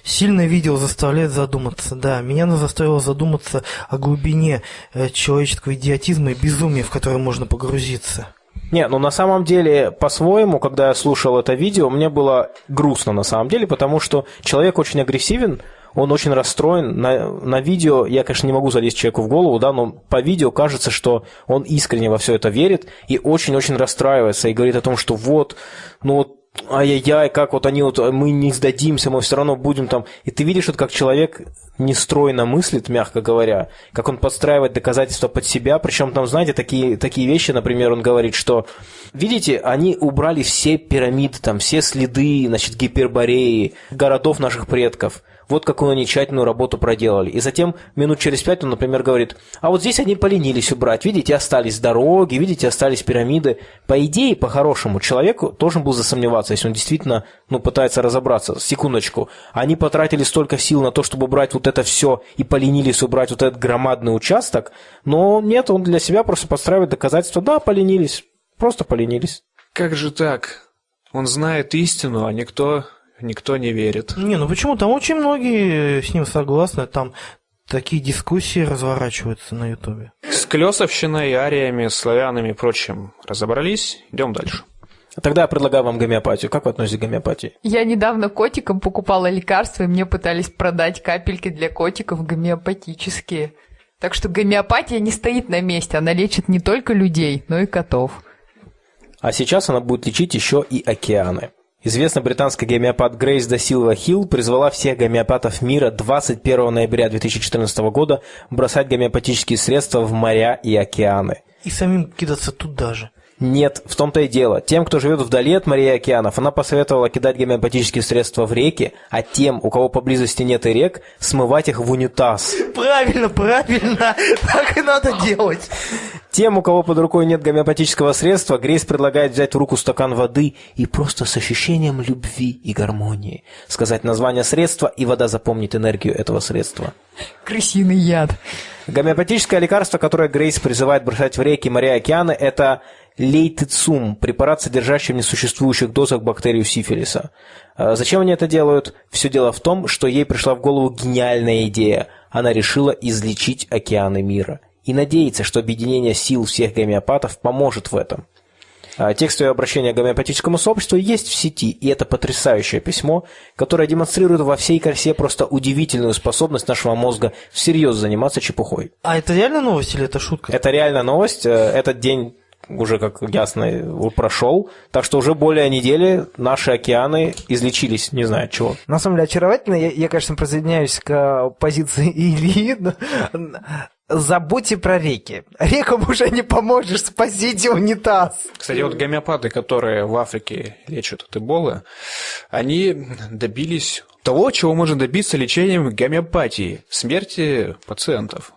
«Сильное видео заставляет задуматься». Да, меня она заставила задуматься о глубине э, человеческого идиотизма и безумия, в которое можно погрузиться. Не, ну на самом деле, по-своему, когда я слушал это видео, мне было грустно на самом деле, потому что человек очень агрессивен, он очень расстроен. На, на видео, я, конечно, не могу залезть человеку в голову, да, но по видео кажется, что он искренне во все это верит и очень-очень расстраивается и говорит о том, что вот, ну вот ай-яй-яй, как вот они вот, мы не сдадимся, мы все равно будем там. И ты видишь, вот как человек нестройно мыслит, мягко говоря, как он подстраивает доказательства под себя, причем там, знаете, такие, такие вещи, например, он говорит, что, видите, они убрали все пирамиды, там, все следы, значит, гипербореи, городов наших предков – вот какую они тщательную работу проделали. И затем минут через пять он, например, говорит, а вот здесь они поленились убрать, видите, остались дороги, видите, остались пирамиды. По идее, по-хорошему, человеку должен был засомневаться, если он действительно ну, пытается разобраться. Секундочку. Они потратили столько сил на то, чтобы убрать вот это все и поленились убрать вот этот громадный участок, но нет, он для себя просто подстраивает доказательства. Да, поленились, просто поленились. Как же так? Он знает истину, а никто никто не верит. Не, ну почему? Там очень многие с ним согласны. Там такие дискуссии разворачиваются на Ютубе. С Клесовщиной, ариями, славянами и прочим разобрались. Идем дальше. Тогда я предлагаю вам гомеопатию. Как вы относитесь к гомеопатии? Я недавно котикам покупала лекарства, и мне пытались продать капельки для котиков гомеопатические. Так что гомеопатия не стоит на месте, она лечит не только людей, но и котов. А сейчас она будет лечить еще и океаны. Известный британский гомеопат Грейс да Силва Хилл призвала всех гомеопатов мира 21 ноября 2014 года бросать гомеопатические средства в моря и океаны. И самим кидаться туда же. Нет, в том-то и дело. Тем, кто живет вдали от морей и океанов, она посоветовала кидать гомеопатические средства в реки, а тем, у кого поблизости нет и рек, смывать их в унитаз. Правильно, правильно. Так и надо делать. Тем, у кого под рукой нет гомеопатического средства, Грейс предлагает взять в руку стакан воды и просто с ощущением любви и гармонии сказать название средства, и вода запомнит энергию этого средства. Крысиный яд. Гомеопатическое лекарство, которое Грейс призывает бросать в реки, моря и океаны, это лейтицум, препарат, содержащий в несуществующих дозах бактерию сифилиса. А зачем они это делают? Все дело в том, что ей пришла в голову гениальная идея. Она решила излечить океаны мира. И надеется, что объединение сил всех гомеопатов поможет в этом. А, Текстовое обращение к гомеопатическому сообществу есть в сети, и это потрясающее письмо, которое демонстрирует во всей красе просто удивительную способность нашего мозга всерьез заниматься чепухой. А это реально новость или это шутка? Это реально новость. Э, Этот день уже, как ясно, прошел. Так что уже более недели наши океаны излечились, не знаю от чего. На самом деле очаровательно. Я, я, конечно, присоединяюсь к позиции Ильи. но- Забудьте про реки. Рекам уже не поможешь, спасите унитаз. Кстати, вот гомеопаты, которые в Африке лечат от эболы, они добились того, чего можно добиться лечением гомеопатии – смерти пациентов.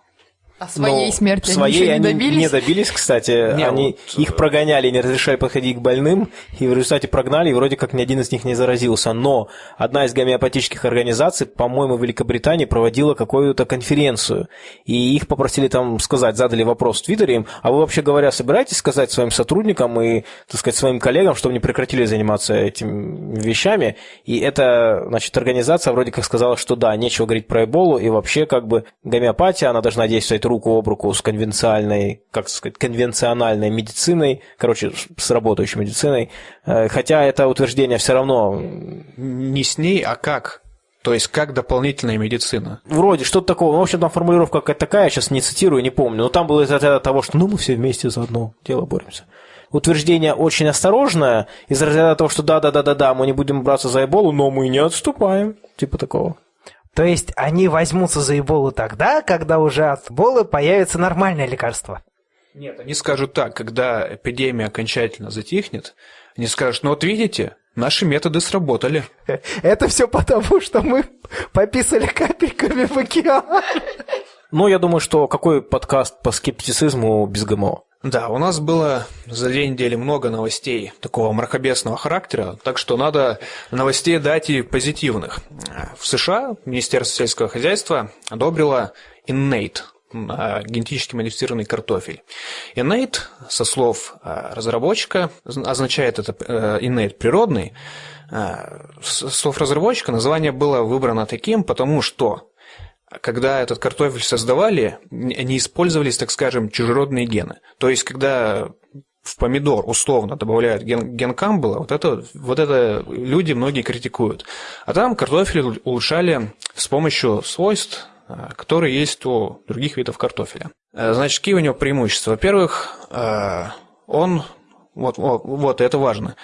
А своей Но смерти своей они не добились? не добились, кстати. Не, они вот, их прогоняли, не разрешали подходить к больным, и в результате прогнали, и вроде как ни один из них не заразился. Но одна из гомеопатических организаций, по-моему, в Великобритании проводила какую-то конференцию, и их попросили там сказать, задали вопрос в Твиттере им, а вы вообще говоря, собираетесь сказать своим сотрудникам и, так сказать, своим коллегам, чтобы они прекратили заниматься этими вещами? И эта, значит, организация вроде как сказала, что да, нечего говорить про эболу, и вообще как бы гомеопатия, она должна действовать руку об руку с конвенциальной, как сказать, конвенциональной медициной, короче, с работающей медициной. Э, Хотя это утверждение все равно Не с ней, а как? То есть, как дополнительная медицина. вроде что-то такого. Ну, в общем, там формулировка какая-то такая, я сейчас не цитирую, не помню. Но там было из разряда того, что ну мы все вместе за одно дело боремся. Утверждение очень осторожное, из разряда того, что да-да-да-да-да, мы не будем браться за эболу, но мы не отступаем. Типа такого. То есть они возьмутся за эболу тогда, когда уже от эболы появится нормальное лекарство. Нет, они скажут так, когда эпидемия окончательно затихнет, они скажут, ну вот видите, наши методы сработали. Это все потому, что мы пописали капельками в океан. Ну, я думаю, что какой подкаст по скептицизму без ГМО? Да, у нас было за две недели много новостей такого мракобесного характера, так что надо новостей дать и позитивных. В США Министерство сельского хозяйства одобрило Innate, а, генетически модифицированный картофель. Innate, со слов а, разработчика, означает это э, Innate природный, а, с слов разработчика название было выбрано таким, потому что когда этот картофель создавали, не использовались, так скажем, чужеродные гены. То есть, когда в помидор условно добавляют ген, ген Камбала, вот это, вот это люди многие критикуют. А там картофель улучшали с помощью свойств, а, которые есть у других видов картофеля. А, Значит, какие у него преимущества? Во-первых, а, он, вот, вот, это важно,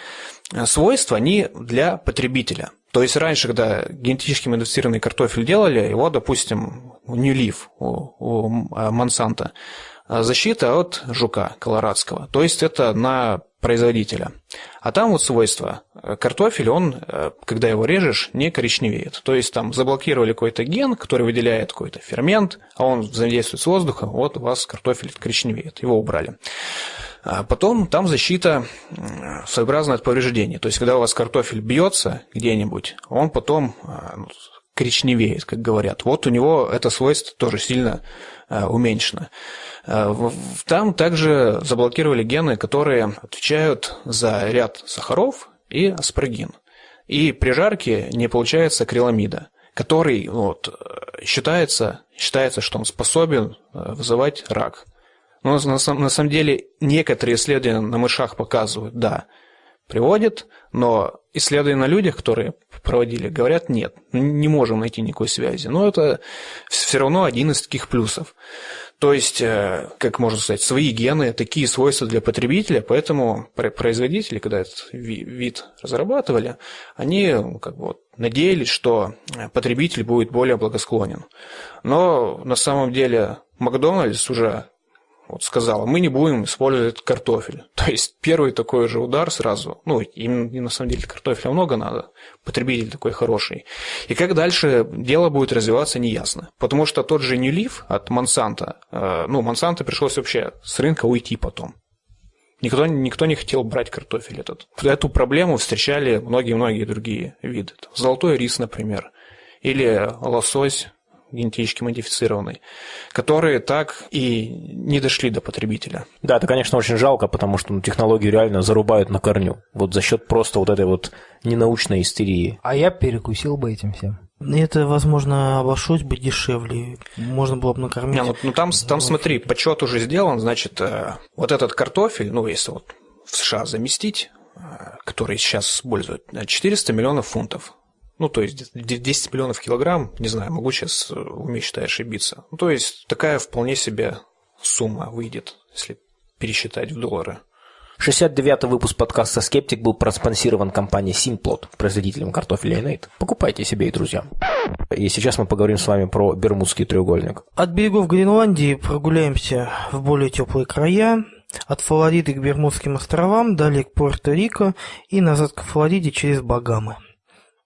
свойства, они для потребителя. То есть раньше, когда генетически модифицированный картофель делали, его, допустим, New Leaf у, у Монсанто, защита от жука колорадского. То есть это на производителя. А там вот свойства. Картофель, он, когда его режешь, не коричневеет. То есть там заблокировали какой-то ген, который выделяет какой-то фермент, а он взаимодействует с воздухом, вот у вас картофель коричневеет. Его убрали. А потом там защита своеобразная от повреждений. То есть, когда у вас картофель бьется где-нибудь, он потом ну, коричневеет, как говорят. Вот у него это свойство тоже сильно уменьшено. Там также заблокировали гены, которые отвечают за ряд сахаров и аспаргин. И при жарке не получается акриламида, который вот, считается, считается, что он способен вызывать рак. Но на, на самом деле некоторые исследования на мышах показывают, да, приводит, но исследования на людях, которые проводили, говорят, нет, не можем найти никакой связи. Но это все равно один из таких плюсов. То есть, как можно сказать, свои гены, такие свойства для потребителя, поэтому производители, когда этот вид разрабатывали, они как бы, надеялись, что потребитель будет более благосклонен. Но на самом деле Макдональдс уже вот сказала, мы не будем использовать картофель. То есть первый такой же удар сразу, ну, им, на самом деле картофеля много надо, потребитель такой хороший. И как дальше дело будет развиваться, неясно. Потому что тот же New от Монсанто, э, ну, Монсанто пришлось вообще с рынка уйти потом. Никто, никто не хотел брать картофель этот. Эту проблему встречали многие-многие другие виды. Золотой рис, например, или лосось, генетически модифицированный, которые так и не дошли до потребителя. Да, это, конечно, очень жалко, потому что ну, технологию реально зарубают на корню. Вот за счет просто вот этой вот ненаучной истерии. А я перекусил бы этим всем. Это, возможно, обошлось бы дешевле. Можно было бы накормить. Не, ну, ну там, там смотри, подсчет уже сделан, значит, э, вот этот картофель, ну, если вот в США заместить, который сейчас используют, 400 миллионов фунтов. Ну, то есть 10 миллионов килограмм, не знаю, могу сейчас в уме считать ошибиться. Ну, то есть такая вполне себе сумма выйдет, если пересчитать в доллары. 69-й выпуск подкаста «Скептик» был проспонсирован компанией Simplot, производителем картофеля Innate. Покупайте себе и друзьям. И сейчас мы поговорим с вами про Бермудский треугольник. От берегов Гренландии прогуляемся в более теплые края, от Флориды к Бермудским островам, далее к Пуэрто-Рико и назад к Флориде через Багамы.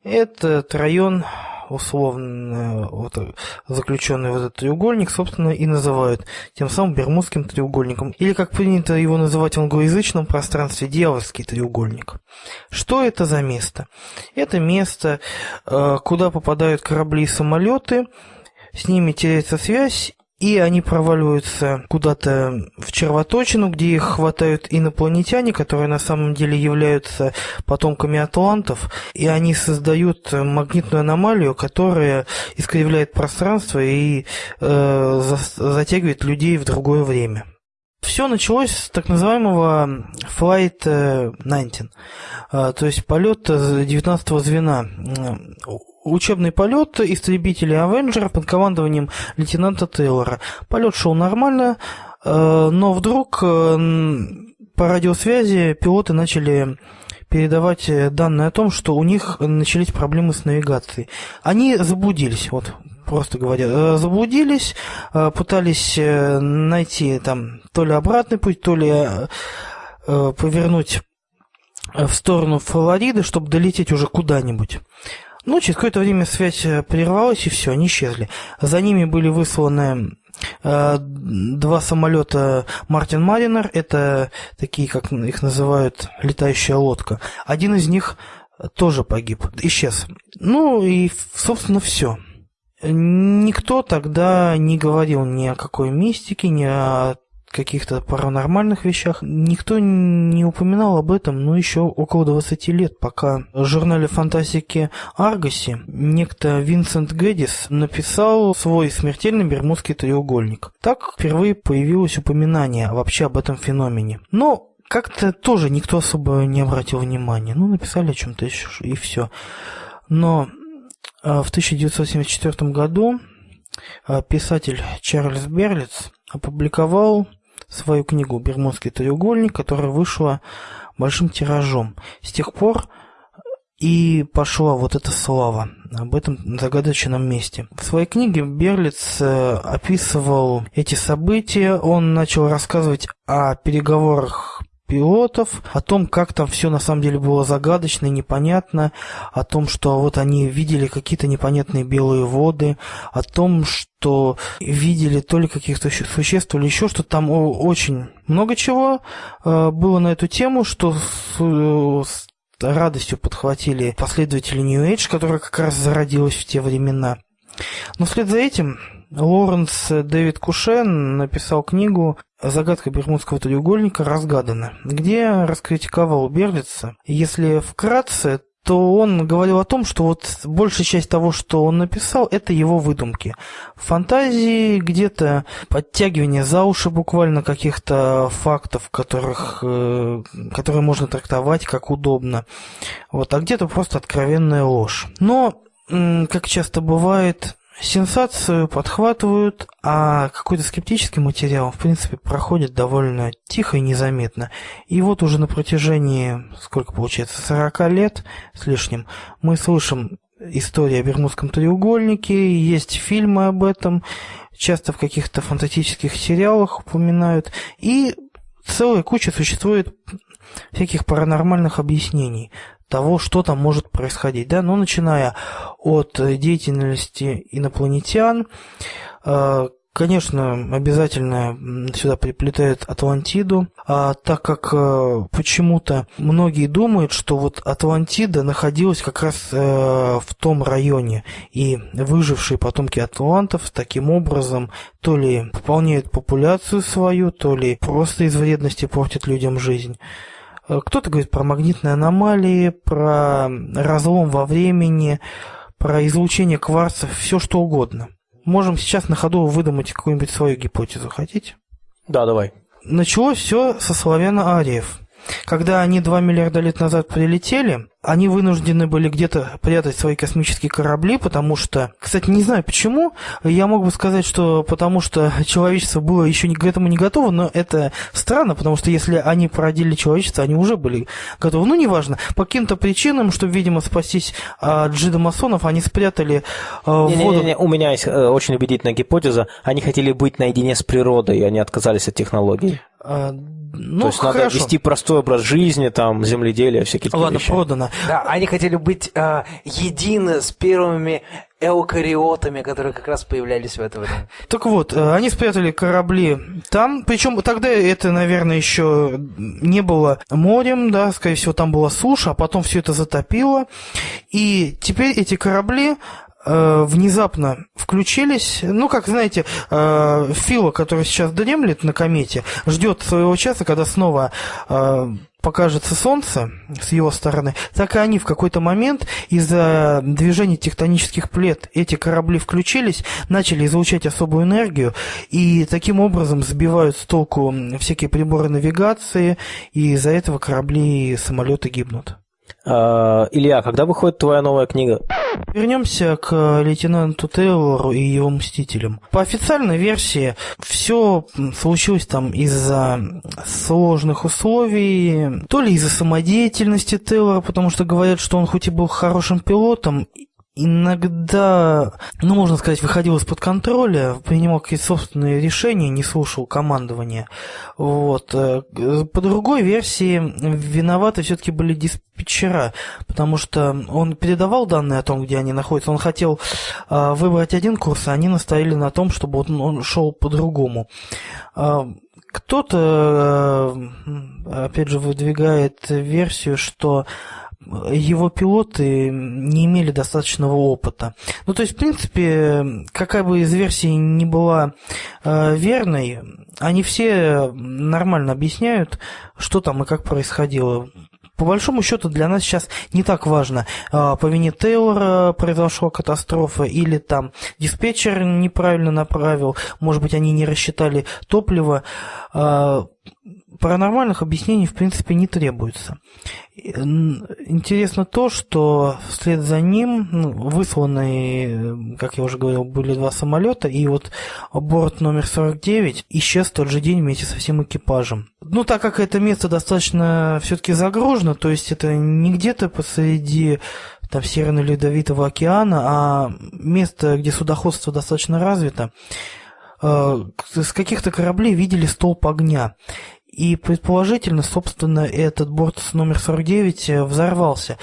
Этот район условно вот, заключенный в этот треугольник, собственно, и называют тем самым Бермудским треугольником. Или, как принято его называть в англоязычном пространстве, дьявольский треугольник. Что это за место? Это место, э, куда попадают корабли и самолеты, с ними теряется связь, и они проваливаются куда-то в червоточину, где их хватают инопланетяне, которые на самом деле являются потомками атлантов, и они создают магнитную аномалию, которая искривляет пространство и э, затягивает людей в другое время. Все началось с так называемого Flight 19, э, то есть полет 19 звена учебный полет истребителей Авенджера под командованием лейтенанта Тейлора. Полет шел нормально, э, но вдруг э, по радиосвязи пилоты начали передавать данные о том, что у них начались проблемы с навигацией. Они заблудились, вот просто говоря, э, заблудились, пытались найти там то ли обратный путь, то ли повернуть в сторону Флориды, чтобы долететь уже куда-нибудь. Ну, через какое-то время связь э, прервалась, и все, они исчезли. За ними были высланы э, два самолета Мартин Маринер, это такие, как их называют, летающая лодка. Один из них тоже погиб, исчез. Ну и, собственно, все. Никто тогда не говорил ни о какой мистике, ни о каких-то паранормальных вещах. Никто не упоминал об этом, ну, еще около 20 лет, пока в журнале фантастики Аргоси некто Винсент Гэддис написал свой смертельный бермудский треугольник. Так впервые появилось упоминание вообще об этом феномене. Но как-то тоже никто особо не обратил внимания. Ну, написали о чем-то еще и все. Но а, в 1974 году а, писатель Чарльз Берлиц опубликовал свою книгу «Бермудский треугольник», которая вышла большим тиражом. С тех пор и пошла вот эта слава об этом загадочном месте. В своей книге Берлиц э, описывал эти события, он начал рассказывать о переговорах пилотов, о том, как там все на самом деле было загадочно и непонятно, о том, что вот они видели какие-то непонятные белые воды, о том, что видели то ли каких-то существ, то ли еще что там очень много чего э, было на эту тему, что с, с радостью подхватили последователи New Age, которая как раз зародилась в те времена. Но вслед за этим Лоренс Дэвид Кушен написал книгу «Загадка Бермудского треугольника разгадана», где раскритиковал Берлица. Если вкратце, то он говорил о том, что вот большая часть того, что он написал, это его выдумки. Фантазии, где-то подтягивание за уши буквально каких-то фактов, которых, э, которые можно трактовать как удобно. Вот, а где-то просто откровенная ложь. Но, как часто бывает, Сенсацию подхватывают, а какой-то скептический материал, в принципе, проходит довольно тихо и незаметно. И вот уже на протяжении, сколько получается, 40 лет с лишним, мы слышим историю о Бермудском треугольнике, есть фильмы об этом, часто в каких-то фантастических сериалах упоминают, и целая куча существует всяких паранормальных объяснений того, что там может происходить, да, ну, начиная от деятельности инопланетян, э, Конечно, обязательно сюда приплетают Атлантиду, а так как э, почему-то многие думают, что вот Атлантида находилась как раз э, в том районе, и выжившие потомки атлантов таким образом то ли пополняют популяцию свою, то ли просто из вредности портят людям жизнь. Э, кто-то говорит про магнитные аномалии, про разлом во времени, про излучение кварцев, все что угодно. Можем сейчас на ходу выдумать какую-нибудь свою гипотезу. Хотите? Да, давай. Началось все со славяно-ариев. Когда они 2 миллиарда лет назад прилетели, они вынуждены были где-то прятать свои космические корабли, потому что, кстати, не знаю почему, я мог бы сказать, что потому что человечество было еще к этому не готово, но это странно, потому что если они породили человечество, они уже были готовы. Ну, неважно, по каким-то причинам, чтобы, видимо, спастись от джидомасонов, они спрятали э, Не, не, воду. не, не, у меня есть э, очень убедительная гипотеза. Они хотели быть наедине с природой, и они отказались от технологий. А, ну, То есть надо хорошо. вести простой образ жизни, там, земледелие, всякие такие Ладно, вещи. продано. Да, они хотели быть э, едины с первыми эукариотами, которые как раз появлялись в это время. Так вот, э, они спрятали корабли там, причем тогда это, наверное, еще не было морем, да, скорее всего, там была суша, а потом все это затопило. И теперь эти корабли э, внезапно включились. Ну, как знаете, э, Фила, который сейчас дремлет на комете, ждет своего часа, когда снова э, покажется солнце с его стороны, так и они в какой-то момент из-за движения тектонических плит эти корабли включились, начали излучать особую энергию и таким образом сбивают с толку всякие приборы навигации, и из-за этого корабли и самолеты гибнут. А, Илья, когда выходит твоя новая книга? Вернемся к лейтенанту Тейлору и его мстителям. По официальной версии все случилось там из-за сложных условий, то ли из-за самодеятельности Тейлора, потому что говорят, что он хоть и был хорошим пилотом, иногда, ну, можно сказать, выходил из-под контроля, принимал какие-то собственные решения, не слушал командования. Вот. Э, По другой версии, виноваты все-таки были диспетчера, потому что он передавал данные о том, где они находятся. Он хотел э, выбрать один курс, а они настояли на том, чтобы он, шел по-другому. Э, Кто-то, опять же, выдвигает версию, что его пилоты не имели достаточного опыта. Ну, то есть, в принципе, какая бы из версий не была э, верной, они все нормально объясняют, что там и как происходило. По большому счету для нас сейчас не так важно, э, по вине Тейлора произошла катастрофа или там диспетчер неправильно направил, может быть, они не рассчитали топливо. Э, Паранормальных объяснений, в принципе, не требуется. Интересно то, что вслед за ним ну, высланы, как я уже говорил, были два самолета, и вот борт номер 49 исчез в тот же день вместе со всем экипажем. Ну, так как это место достаточно все-таки загружено, то есть это не где-то посреди там Северно-Ледовитого океана, а место, где судоходство достаточно развито, с каких-то кораблей видели столб огня. И предположительно, собственно, этот борт номер 49 взорвался.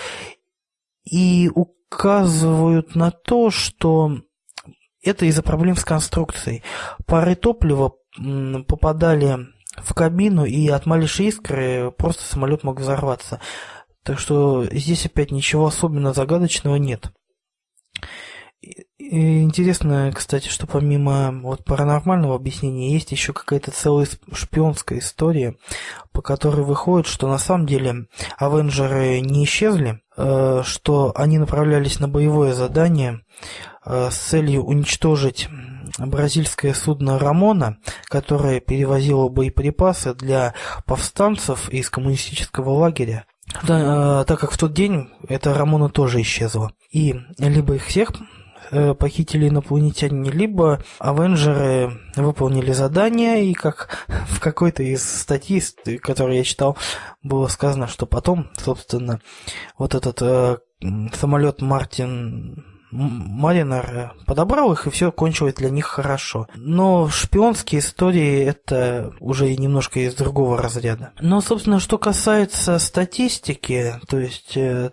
И указывают на то, что это из-за проблем с конструкцией. Пары топлива попадали в кабину, и от малейшей искры просто самолет мог взорваться. Так что здесь опять ничего особенно загадочного нет. Интересно, кстати, что помимо вот паранормального объяснения есть еще какая-то целая шпионская история, по которой выходит, что на самом деле Авенджеры не исчезли, э, что они направлялись на боевое задание э, с целью уничтожить бразильское судно «Рамона», которое перевозило боеприпасы для повстанцев из коммунистического лагеря. Да, э, так как в тот день эта «Рамона» тоже исчезла. И либо их всех похитили инопланетяне, либо Авенджеры выполнили задание, и как в какой-то из статей, которые я читал, было сказано, что потом, собственно, вот этот э, самолет Мартин Маринер подобрал их, и все кончилось для них хорошо. Но шпионские истории это уже немножко из другого разряда. Но, собственно, что касается статистики, то есть э,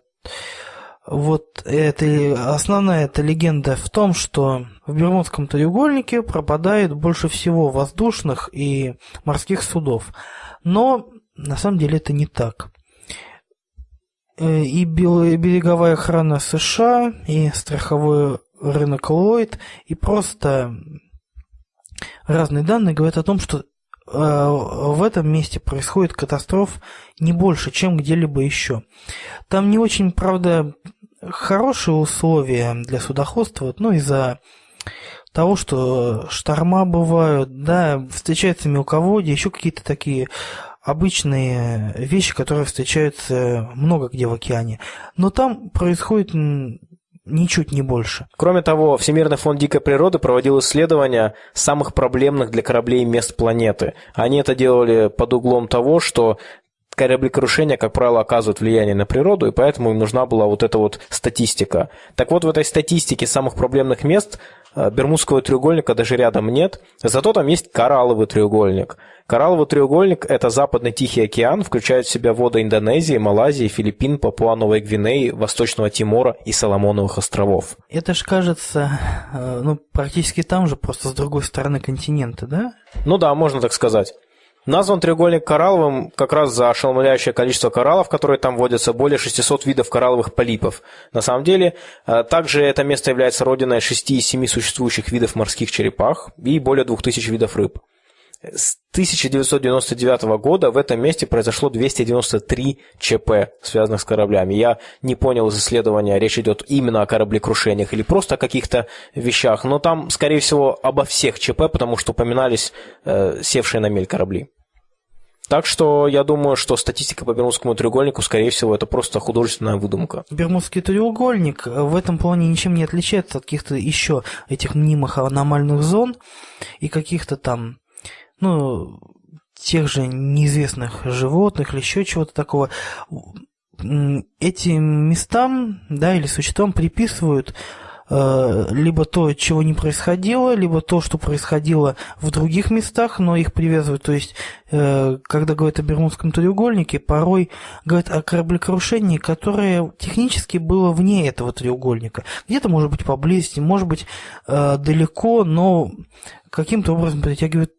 вот это основная эта легенда в том, что в Бермудском треугольнике пропадает больше всего воздушных и морских судов. Но на самом деле это не так. И береговая охрана США, и страховой рынок Ллойд, и просто разные данные говорят о том, что в этом месте происходит катастроф не больше, чем где-либо еще. Там не очень, правда, хорошие условия для судоходства, ну, из-за того, что шторма бывают, да, встречаются мелководья, еще какие-то такие обычные вещи, которые встречаются много где в океане. Но там происходит ничуть не больше. Кроме того, Всемирный фонд дикой природы проводил исследования самых проблемных для кораблей мест планеты. Они это делали под углом того, что кораблекрушения, как правило, оказывают влияние на природу, и поэтому им нужна была вот эта вот статистика. Так вот, в этой статистике самых проблемных мест э, Бермудского треугольника даже рядом нет, зато там есть коралловый треугольник. Коралловый треугольник – это западный Тихий океан, включает в себя воды Индонезии, Малайзии, Филиппин, Папуа-Новой Гвинеи, Восточного Тимора и Соломоновых островов. Это ж кажется, э, ну, практически там же, просто с другой стороны континента, да? Ну да, можно так сказать. Назван треугольник коралловым как раз за ошеломляющее количество кораллов, которые там водятся, более 600 видов коралловых полипов. На самом деле, э, также это место является родиной 6 из 7 существующих видов морских черепах и более 2000 видов рыб. С 1999 года в этом месте произошло 293 ЧП, связанных с кораблями. Я не понял из исследования, речь идет именно о кораблекрушениях или просто о каких-то вещах, но там, скорее всего, обо всех ЧП, потому что упоминались э, севшие на мель корабли. Так что я думаю, что статистика по Бермудскому треугольнику, скорее всего, это просто художественная выдумка. Бермудский треугольник в этом плане ничем не отличается от каких-то еще этих мнимых аномальных зон и каких-то там ну, тех же неизвестных животных или еще чего-то такого, этим местам, да, или существам приписывают э, либо то, чего не происходило, либо то, что происходило в других местах, но их привязывают. То есть, э, когда говорят о Бермудском треугольнике, порой говорят о кораблекрушении, которое технически было вне этого треугольника. Где-то, может быть, поблизости, может быть, э, далеко, но каким-то образом притягивает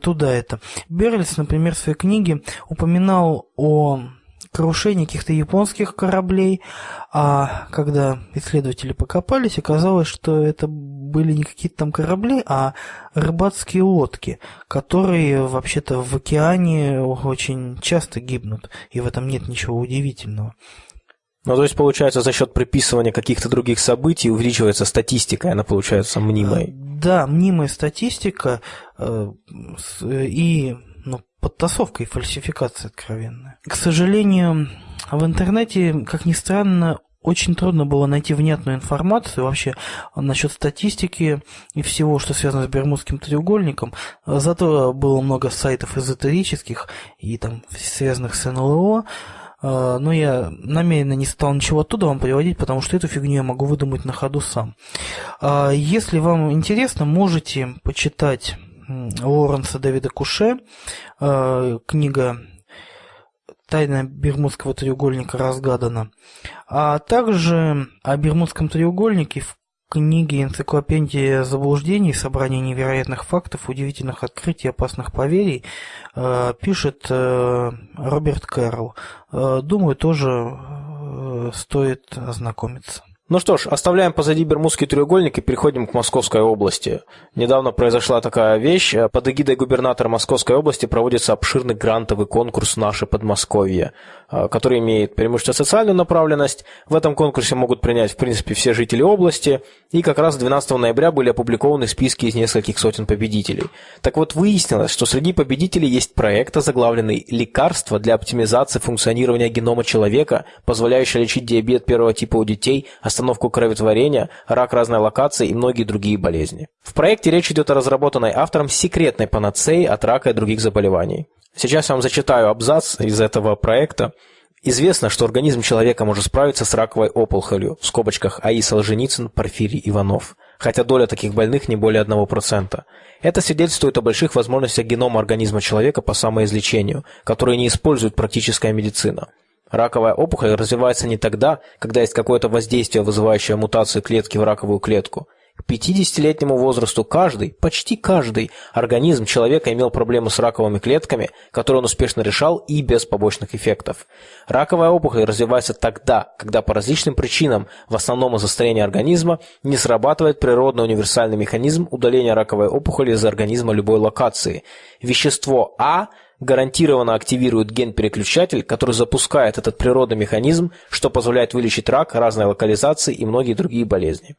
туда это. Берлис, например, в своей книге упоминал о крушении каких-то японских кораблей, а когда исследователи покопались, оказалось, что это были не какие-то там корабли, а рыбацкие лодки, которые вообще-то в океане очень часто гибнут, и в этом нет ничего удивительного. Ну, то есть, получается, за счет приписывания каких-то других событий увеличивается статистика, и она получается мнимой. Да, мнимая статистика э, и ну, подтасовка и фальсификация откровенная. К сожалению, в интернете, как ни странно, очень трудно было найти внятную информацию вообще насчет статистики и всего, что связано с Бермудским треугольником. Зато было много сайтов эзотерических и там связанных с НЛО. А, но я намеренно не стал ничего оттуда вам приводить, потому что эту фигню я могу выдумать на ходу сам. А, если вам интересно, можете почитать Лоренса Дэвида Куше, а, книга «Тайна Бермудского треугольника разгадана», а также о Бермудском треугольнике в книги «Энциклопедия заблуждений. Собрание невероятных фактов, удивительных открытий, опасных поверий» э, пишет э, Роберт Кэрролл. Э, думаю, тоже стоит ознакомиться. Ну что ж, оставляем позади Бермудский треугольник и переходим к Московской области. Недавно произошла такая вещь. Под эгидой губернатора Московской области проводится обширный грантовый конкурс «Наше Подмосковье», э, который имеет преимущественно социальную направленность. В этом конкурсе могут принять, в принципе, все жители области. И как раз 12 ноября были опубликованы списки из нескольких сотен победителей. Так вот, выяснилось, что среди победителей есть проект, озаглавленный «Лекарство для оптимизации функционирования генома человека, позволяющее лечить диабет первого типа у детей, остановку кроветворения, рак разной локации и многие другие болезни. В проекте речь идет о разработанной автором секретной панацеи от рака и других заболеваний. Сейчас я вам зачитаю абзац из этого проекта. Известно, что организм человека может справиться с раковой опухолью, в скобочках АИ Солженицын, Порфирий Иванов, хотя доля таких больных не более 1%. Это свидетельствует о больших возможностях генома организма человека по самоизлечению, которые не использует практическая медицина. Раковая опухоль развивается не тогда, когда есть какое-то воздействие, вызывающее мутацию клетки в раковую клетку. К 50-летнему возрасту каждый, почти каждый организм человека имел проблемы с раковыми клетками, которые он успешно решал и без побочных эффектов. Раковая опухоль развивается тогда, когда по различным причинам, в основном из-за старения организма, не срабатывает природный универсальный механизм удаления раковой опухоли из организма любой локации. Вещество А – гарантированно активирует ген-переключатель, который запускает этот природный механизм, что позволяет вылечить рак разной локализации и многие другие болезни.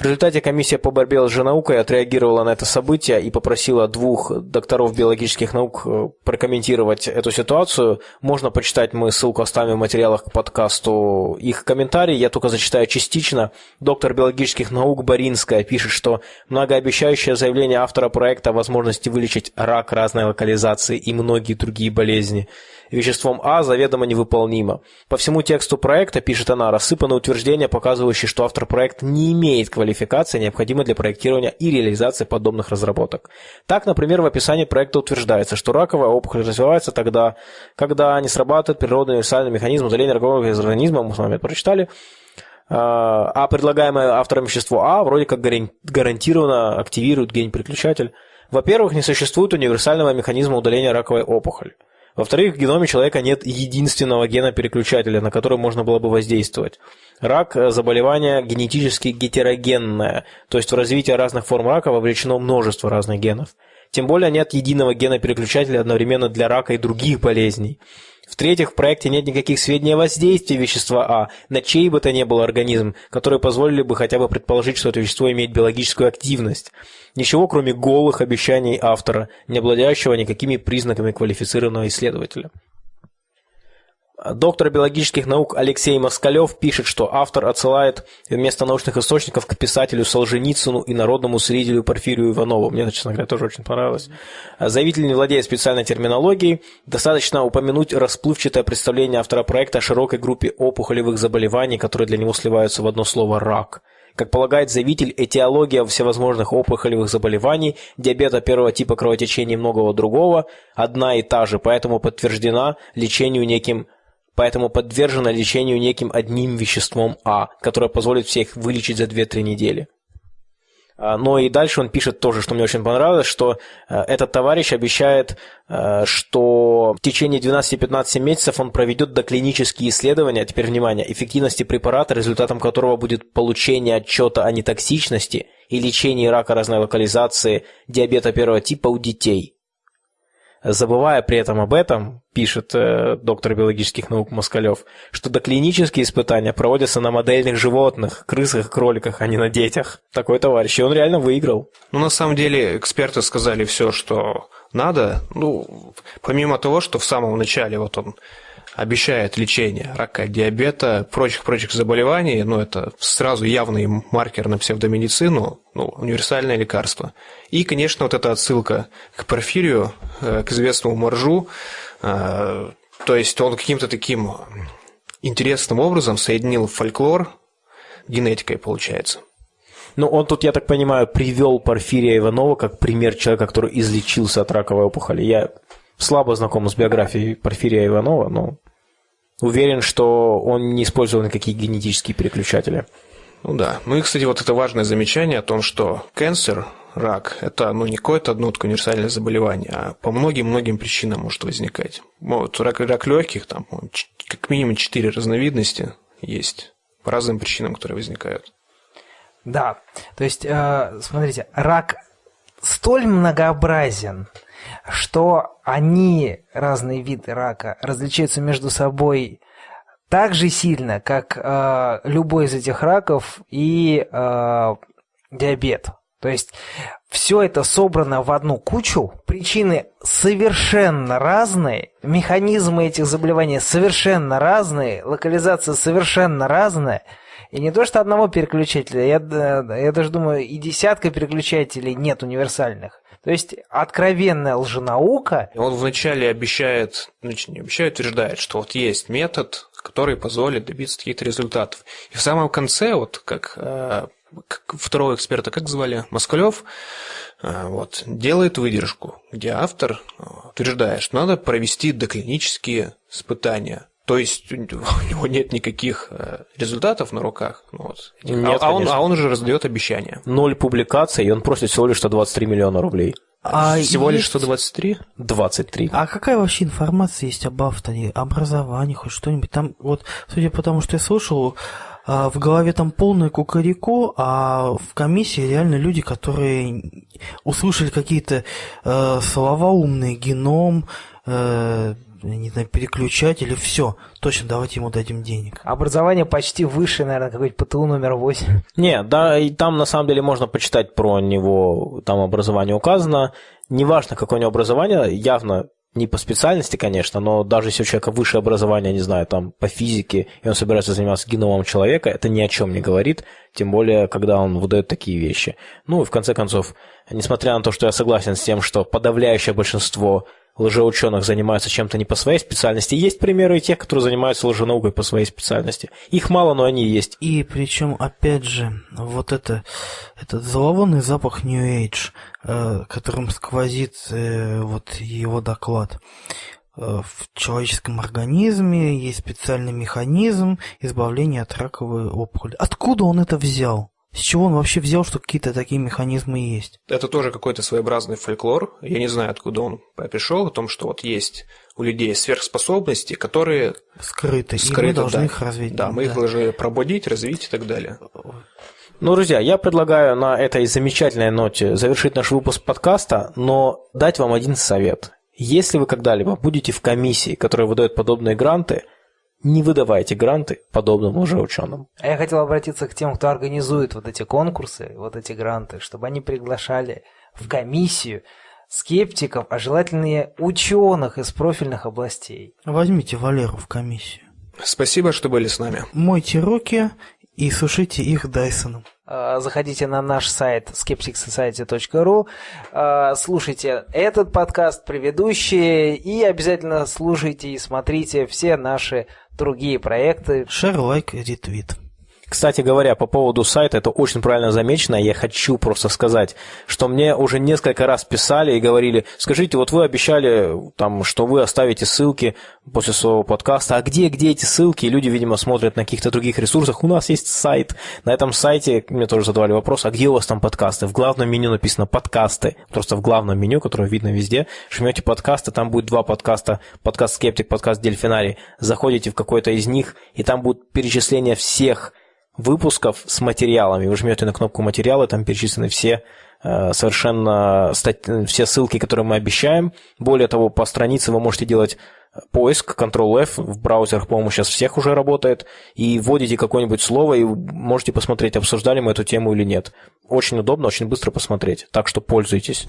В результате комиссия по борьбе с лженаукой отреагировала на это событие и попросила двух докторов биологических наук э, прокомментировать эту ситуацию. Можно почитать, мы ссылку оставим в материалах к подкасту их комментарий, я только зачитаю частично. Доктор биологических наук Боринская пишет, что многообещающее заявление автора проекта о возможности вылечить рак разной локализации и многие другие болезни – веществом А заведомо невыполнимо. По всему тексту проекта, пишет она, рассыпаны утверждения, показывающие, что автор проекта не имеет квалификации, необходимой для проектирования и реализации подобных разработок. Так, например, в описании проекта утверждается, что раковая опухоль развивается тогда, когда не срабатывает природный универсальный механизм удаления ракового из организма, мы с вами это прочитали, а, а предлагаемое автором вещество А вроде как гарантированно активирует гень-переключатель. Во-первых, не существует универсального механизма удаления раковой опухоли. Во-вторых, в геноме человека нет единственного гена-переключателя, на который можно было бы воздействовать. Рак – заболевание генетически гетерогенное, то есть в развитие разных форм рака вовлечено множество разных генов. Тем более нет единого гена-переключателя одновременно для рака и других болезней. В-третьих, в проекте нет никаких сведений о воздействии вещества А на чей бы то ни был организм, которые позволили бы хотя бы предположить, что это вещество имеет биологическую активность. Ничего, кроме голых обещаний автора, не обладающего никакими признаками квалифицированного исследователя. Доктор биологических наук Алексей Москалев пишет, что автор отсылает вместо научных источников к писателю Солженицыну и народному средителю Порфирию Иванову. Мне, честно говоря, тоже очень понравилось. Заявитель не владеет специальной терминологией. Достаточно упомянуть расплывчатое представление автора проекта о широкой группе опухолевых заболеваний, которые для него сливаются в одно слово «рак». Как полагает заявитель, этиология всевозможных опухолевых заболеваний, диабета первого типа кровотечения и многого другого одна и та же, поэтому подтверждена лечению неким поэтому подвержена лечению неким одним веществом А, которое позволит всех вылечить за 2-3 недели. А, но и дальше он пишет тоже, что мне очень понравилось, что э, этот товарищ обещает, э, что в течение 12-15 месяцев он проведет доклинические исследования, теперь внимание, эффективности препарата, результатом которого будет получение отчета о нетоксичности и лечении рака разной локализации, диабета первого типа у детей. Забывая при этом об этом, пишет э, доктор биологических наук Москалев, что доклинические испытания проводятся на модельных животных, крысах кроликах, а не на детях. Такой товарищ, и он реально выиграл. Ну, на самом деле, эксперты сказали все, что надо. Ну, помимо того, что в самом начале вот он обещает лечение рака, диабета, прочих-прочих заболеваний, ну, это сразу явный маркер на псевдомедицину, ну, универсальное лекарство. И, конечно, вот эта отсылка к Порфирию, э, к известному Маржу, э, то есть он каким-то таким интересным образом соединил фольклор генетикой, получается. Ну, он тут, я так понимаю, привел Порфирия Иванова как пример человека, который излечился от раковой опухоли. Я слабо знаком с биографией Порфирия Иванова, но уверен, что он не использовал никакие генетические переключатели. Ну да. Ну и, кстати, вот это важное замечание о том, что канцер, рак, это ну, не какое-то одно универсальное заболевание, а по многим-многим причинам может возникать. Вот рак, рак легких, там как минимум четыре разновидности есть по разным причинам, которые возникают. Да, то есть, э, смотрите, рак столь многообразен, что они, разные виды рака, различаются между собой так же сильно, как э, любой из этих раков и э, диабет. То есть все это собрано в одну кучу, причины совершенно разные, механизмы этих заболеваний совершенно разные, локализация совершенно разная. И не то, что одного переключателя, я, я даже думаю, и десятка переключателей нет универсальных. То есть откровенная лженаука. Он вначале обещает, значит, не обещает, утверждает, что вот есть метод, который позволит добиться каких-то результатов. И в самом конце, вот как, э, как второго эксперта, как звали, Москалев, э, вот, делает выдержку, где автор э, утверждает, что надо провести доклинические испытания то есть у него нет никаких э, результатов на руках. Ну вот. Нет, а, а, он, а он уже раздает обещания. Ноль публикаций, и он просит всего лишь 123 миллиона рублей. А всего есть... лишь 123? 23. А какая вообще информация есть об авторе? Образовании, хоть что-нибудь? Там, вот, судя по тому, что я слышал, а, в голове там полное кукареку, а в комиссии реально люди, которые услышали какие-то э, слова умные, геном, э, не знаю, переключатель, и все. Точно, давайте ему дадим денег. Образование почти выше, наверное, какой-нибудь ПТУ номер 8. Не, да, и там на самом деле можно почитать про него, там образование указано. Неважно, какое у него образование, явно не по специальности, конечно, но даже если у человека высшее образование, не знаю, там по физике, и он собирается заниматься геномом человека, это ни о чем не говорит, тем более, когда он выдает такие вещи. Ну и в конце концов, несмотря на то, что я согласен с тем, что подавляющее большинство лжеученых занимаются чем-то не по своей специальности. Есть примеры и тех, которые занимаются лженаукой по своей специальности. Их мало, но они есть. И причем, опять же, вот это, этот зловонный запах New Age, э, которым сквозит э, вот его доклад. Э, в человеческом организме есть специальный механизм избавления от раковой опухоли. Откуда он это взял? С чего он вообще взял, что какие-то такие механизмы есть? Это тоже какой-то своеобразный фольклор. Я не знаю, откуда он пришел, о том, что вот есть у людей сверхспособности, которые скрыты, скрыты и мы должны да. их развить. Да, мы да. их должны пробудить, развить и так далее. Ну, друзья, я предлагаю на этой замечательной ноте завершить наш выпуск подкаста, но дать вам один совет. Если вы когда-либо будете в комиссии, которая выдает подобные гранты, не выдавайте гранты подобным лжеученым. А я хотел обратиться к тем, кто организует вот эти конкурсы, вот эти гранты, чтобы они приглашали в комиссию скептиков, а желательно и ученых из профильных областей. Возьмите Валеру в комиссию. Спасибо, что были с нами. Мойте руки и сушите их Дайсоном. А, Заходите на наш сайт skepticsociety.ru, а, слушайте этот подкаст, предыдущие, и обязательно слушайте и смотрите все наши другие проекты. Шер, лайк, ретвит. Кстати говоря, по поводу сайта, это очень правильно замечено. Я хочу просто сказать, что мне уже несколько раз писали и говорили, скажите, вот вы обещали, там, что вы оставите ссылки после своего подкаста, а где, где эти ссылки? И люди, видимо, смотрят на каких-то других ресурсах. У нас есть сайт. На этом сайте мне тоже задавали вопрос, а где у вас там подкасты? В главном меню написано подкасты. Просто в главном меню, которое видно везде, жмете подкасты, там будет два подкаста, подкаст Скептик, подкаст Дельфинарий. Заходите в какой-то из них, и там будет перечисление всех выпусков с материалами. Вы жмете на кнопку материалы, там перечислены все э, совершенно все ссылки, которые мы обещаем. Более того, по странице вы можете делать поиск, Ctrl-F, в браузерах, по-моему, сейчас всех уже работает, и вводите какое-нибудь слово, и можете посмотреть, обсуждали мы эту тему или нет. Очень удобно, очень быстро посмотреть, так что пользуйтесь.